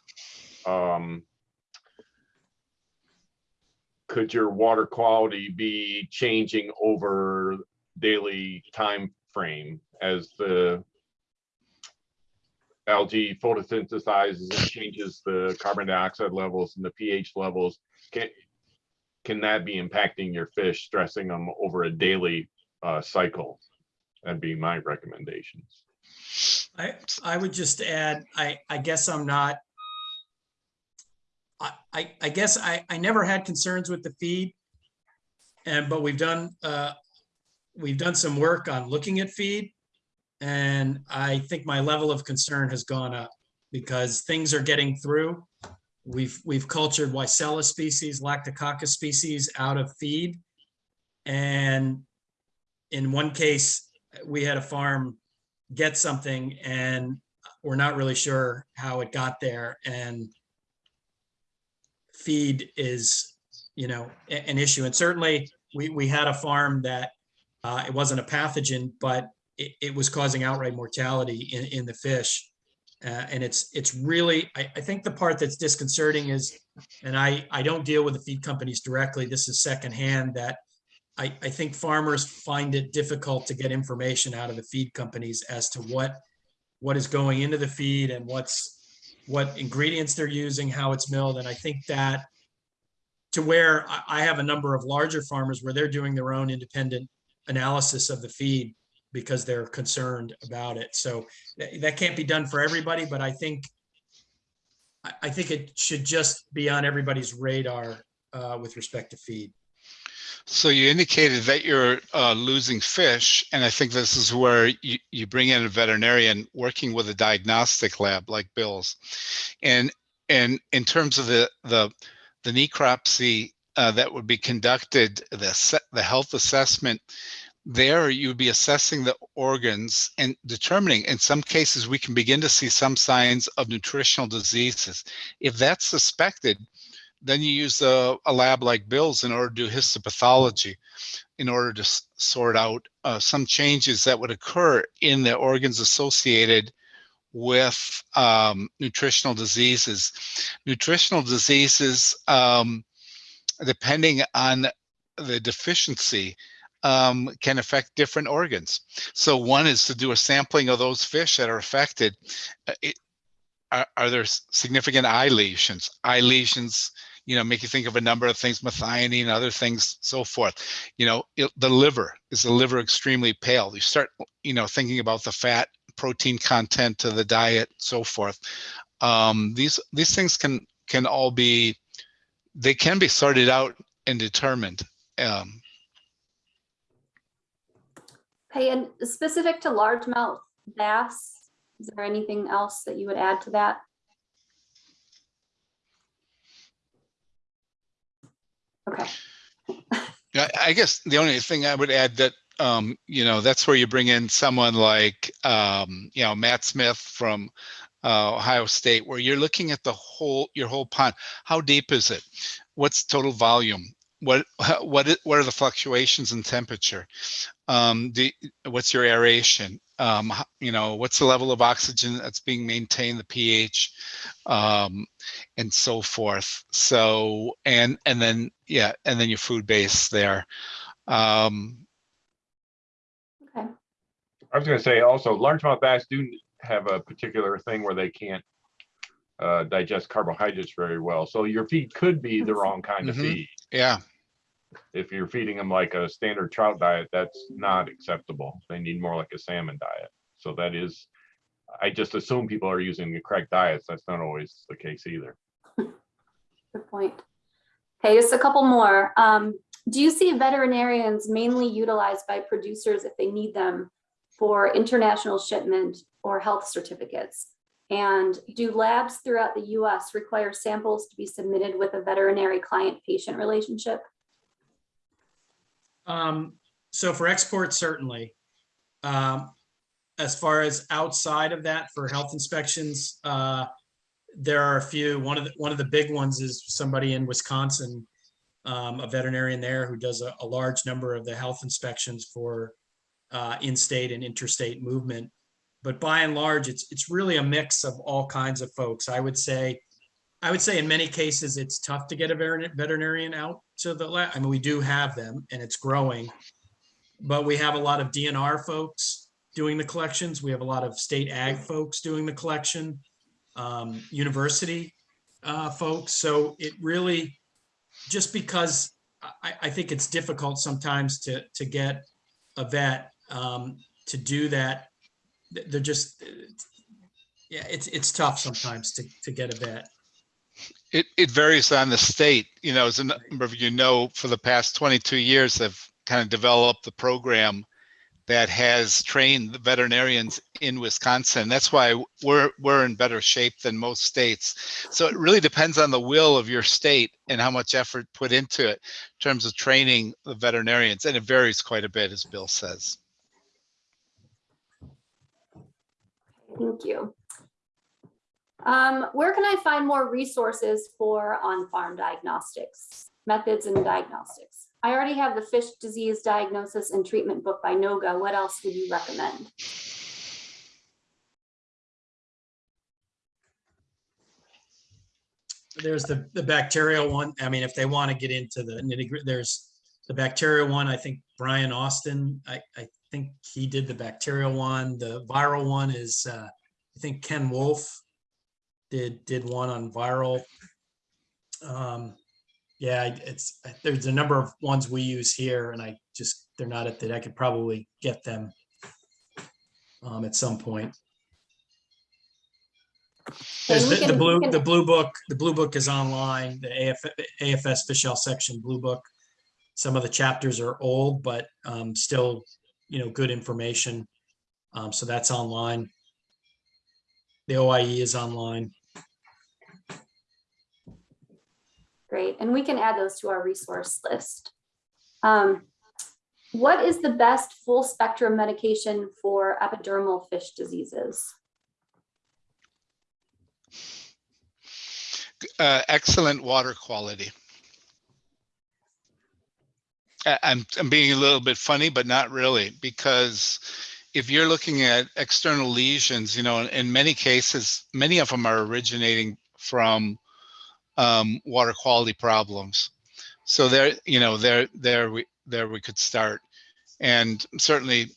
um, could your water quality be changing over daily time frame as the algae photosynthesizes and changes the carbon dioxide levels and the pH levels? Can, can that be impacting your fish, stressing them over a daily, uh, cycle? That'd be my recommendations. I, I would just add, I, I guess I'm not. I, I, guess I, I never had concerns with the feed. And, but we've done, uh, we've done some work on looking at feed. And I think my level of concern has gone up because things are getting through. We've, we've cultured Weissella species, Lactococcus species out of feed. And in one case, we had a farm get something and we're not really sure how it got there and feed is, you know, an issue. And certainly we, we had a farm that uh, it wasn't a pathogen, but it, it was causing outright mortality in, in the fish. Uh, and it's, it's really, I, I think the part that's disconcerting is, and I, I don't deal with the feed companies directly, this is secondhand, that I, I think farmers find it difficult to get information out of the feed companies as to what, what is going into the feed and what's, what ingredients they're using, how it's milled. And I think that to where I, I have a number of larger farmers where they're doing their own independent analysis of the feed because they're concerned about it. So that, can't be done for everybody, but I think I, I think it should just be on everybody's radar uh, with respect to feed. So you indicated that you're uh, losing fish, and I think this is where you, you bring in a veterinarian working with a diagnostic lab like Bill's. And and in terms of the the the necropsy uh, that would be conducted, the the health assessment, there you would be assessing the organs and determining. In some cases, we can begin to see some signs of nutritional diseases. If that's suspected, then you use a, a lab like Bill's in order to do histopathology, in order to sort out uh, some changes that would occur in the organs associated with um, nutritional diseases. Nutritional diseases, um, depending on the deficiency, um, can affect different organs. So one is to do a sampling of those fish that are affected. Uh, it- are, are there significant eye lesions? Eye lesions you know, make you think of a number of things, methionine, other things, so forth. You know, it, the liver is the liver extremely pale. You start, you know, thinking about the fat, protein content to the diet, so forth. Um, these these things can can all be, they can be sorted out and determined. Um, Okay, and specific to largemouth bass, is there anything else that you would add to that? Okay, I, I guess the only thing I would add that, um, you know, that's where you bring in someone like, um, you know, Matt Smith from uh, Ohio State, where you're looking at the whole, your whole pond. How deep is it? What's total volume? What, what, what are the fluctuations in temperature? Um, the, what's your aeration? Um, you know, what's the level of oxygen that's being maintained, the pH, um, and so forth. So, and, and then, yeah, and then your food base there. Um, okay, I was gonna say also largemouth bass do have a particular thing where they can't uh, digest carbohydrates very well. So your feed could be the wrong kind of Mhm. feed. yeah, If you're feeding them like a standard trout diet, that's not acceptable. They need more like a salmon diet. So that is, I just assume people are using the correct diets. That's not always the case either. good point. Okay, just a couple more. Um, do you see veterinarians mainly utilized by producers if they need them for international shipment or health certificates? And do labs throughout the US require samples to be submitted with a veterinary client-patient relationship? Um, so for export, certainly. Um, as far as outside of that for health inspections, uh, there are a few. One of the, one of the big ones is somebody in Wisconsin, um, a veterinarian there who does a, a large number of the health inspections for uh, in-state and interstate movement. But by and large, it's it's really a mix of all kinds of folks. I would say, I would say in many cases, it's tough to get a veterin- veterinarian out to the lab. I mean, we do have them and it's growing. But we have a lot of DNR folks doing the collections. We have a lot of state ag folks doing the collection, um, university uh, folks. So it really, just because I, I think it's difficult sometimes to, to get a vet um, to do that. They're just, yeah, it's, it's tough sometimes to, to get a vet. It, it varies on the state, you know, as a number of you know, for the past 22 years, I've kind of developed the program that has trained the veterinarians in Wisconsin. That's why we're, we're in better shape than most states. So it really depends on the will of your state and how much effort put into it in terms of training the veterinarians. And it varies quite a bit, as Bill says. Thank you. Um, where can I find more resources for on-farm diagnostics, methods and diagnostics? I already have the fish disease diagnosis and treatment book by NOGA. What else would you recommend? There's the, the bacterial one. I mean, if they want to get into the nitty gritty, there's the bacterial one. I think Brian Austin, I, I think he did the bacterial one. The viral one is, uh, I think Ken Wolf did, did one on viral. Um, yeah, it's, there's a number of ones we use here and I just, they're not at that. I could probably get them um, at some point. There's the, the blue, the blue book, the blue book is online, the AF, AFS Fish Health Section Blue Book. Some of the chapters are old, but um, still, you know, good information. Um, so that's online. The OIE is online. Great, and we can add those to our resource list. Um, what is the best full spectrum medication for epidermal fish diseases? uh, excellent water quality. I'm, I'm being a little bit funny, but not really, because if you're looking at external lesions, you know, in, in many cases, many of them are originating from um, water quality problems. So there, you know, there, there we, there we could start. And certainly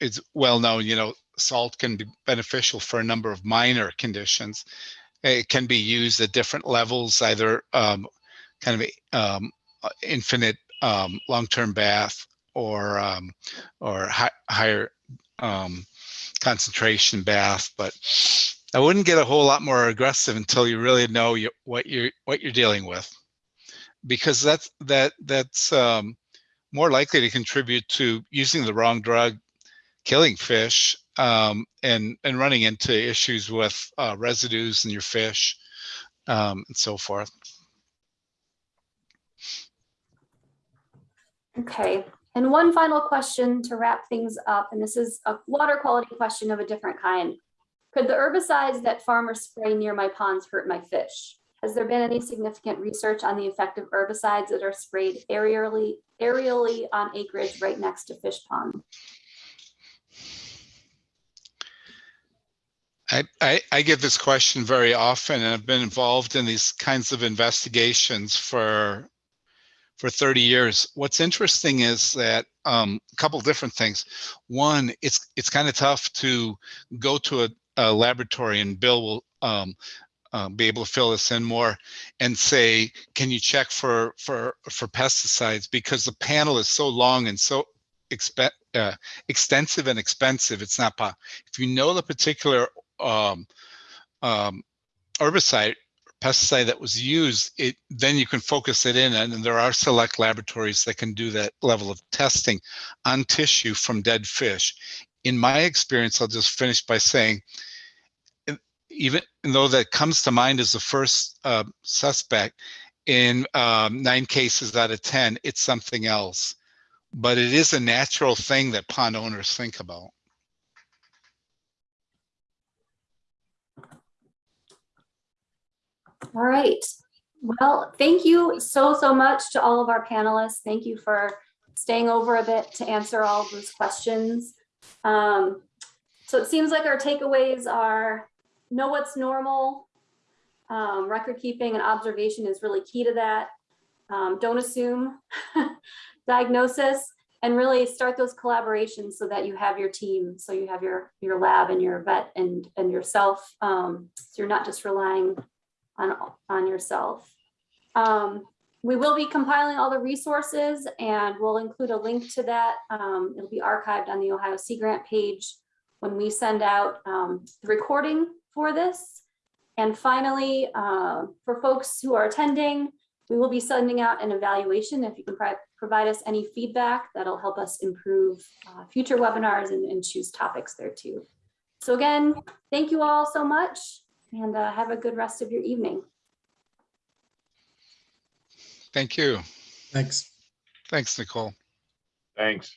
it's well known, you know, salt can be beneficial for a number of minor conditions it can be used at different levels, either um, kind of um, infinite um, long-term bath or um, or hi- higher um, concentration bath, but I wouldn't get a whole lot more aggressive until you really know you, what you're what you're dealing with, because that's that that's um, more likely to contribute to using the wrong drug, killing fish, um, and and running into issues with uh, residues in your fish, um, and so forth. Okay, and one final question to wrap things up, and this is a water quality question of a different kind. Could the herbicides that farmers spray near my ponds hurt my fish? Has there been any significant research on the effect of herbicides that are sprayed aerially, aerially on acreage right next to fish pond? I, I, I get this question very often and I've been involved in these kinds of investigations for for 30 years. What's interesting is that um, a couple different things. One, it's it's kind of tough to go to a, a laboratory and Bill will um, uh, be able to fill this in more and say, can you check for for for pesticides because the panel is so long and so expe- uh, extensive and expensive. It's not po- if you know the particular um, um, herbicide pesticide that was used, it then you can focus it in, and there are select laboratories that can do that level of testing on tissue from dead fish. In my experience, I'll just finish by saying, even though that comes to mind as the first uh, suspect, in um, nine cases out of ten, it's something else. But it is a natural thing that pond owners think about. All right. Well, thank you so, so much to all of our panelists. Thank you for staying over a bit to answer all those questions. Um, so it seems like our takeaways are know what's normal. Um, record keeping and observation is really key to that. Um, don't assume diagnosis and really start those collaborations so that you have your team. So you have your, your lab and your vet and, and yourself. Um, so you're not just relying on, on yourself. Um, we will be compiling all the resources and we'll include a link to that. Um, it'll be archived on the Ohio Sea Grant page when we send out um, the recording for this. And finally, uh, for folks who are attending, we will be sending out an evaluation. If you can pro provide us any feedback, that'll help us improve uh, future webinars and, and choose topics there too. So again, thank you all so much and uh, have a good rest of your evening. Thank you. Thanks. Thanks, Nicole. Thanks.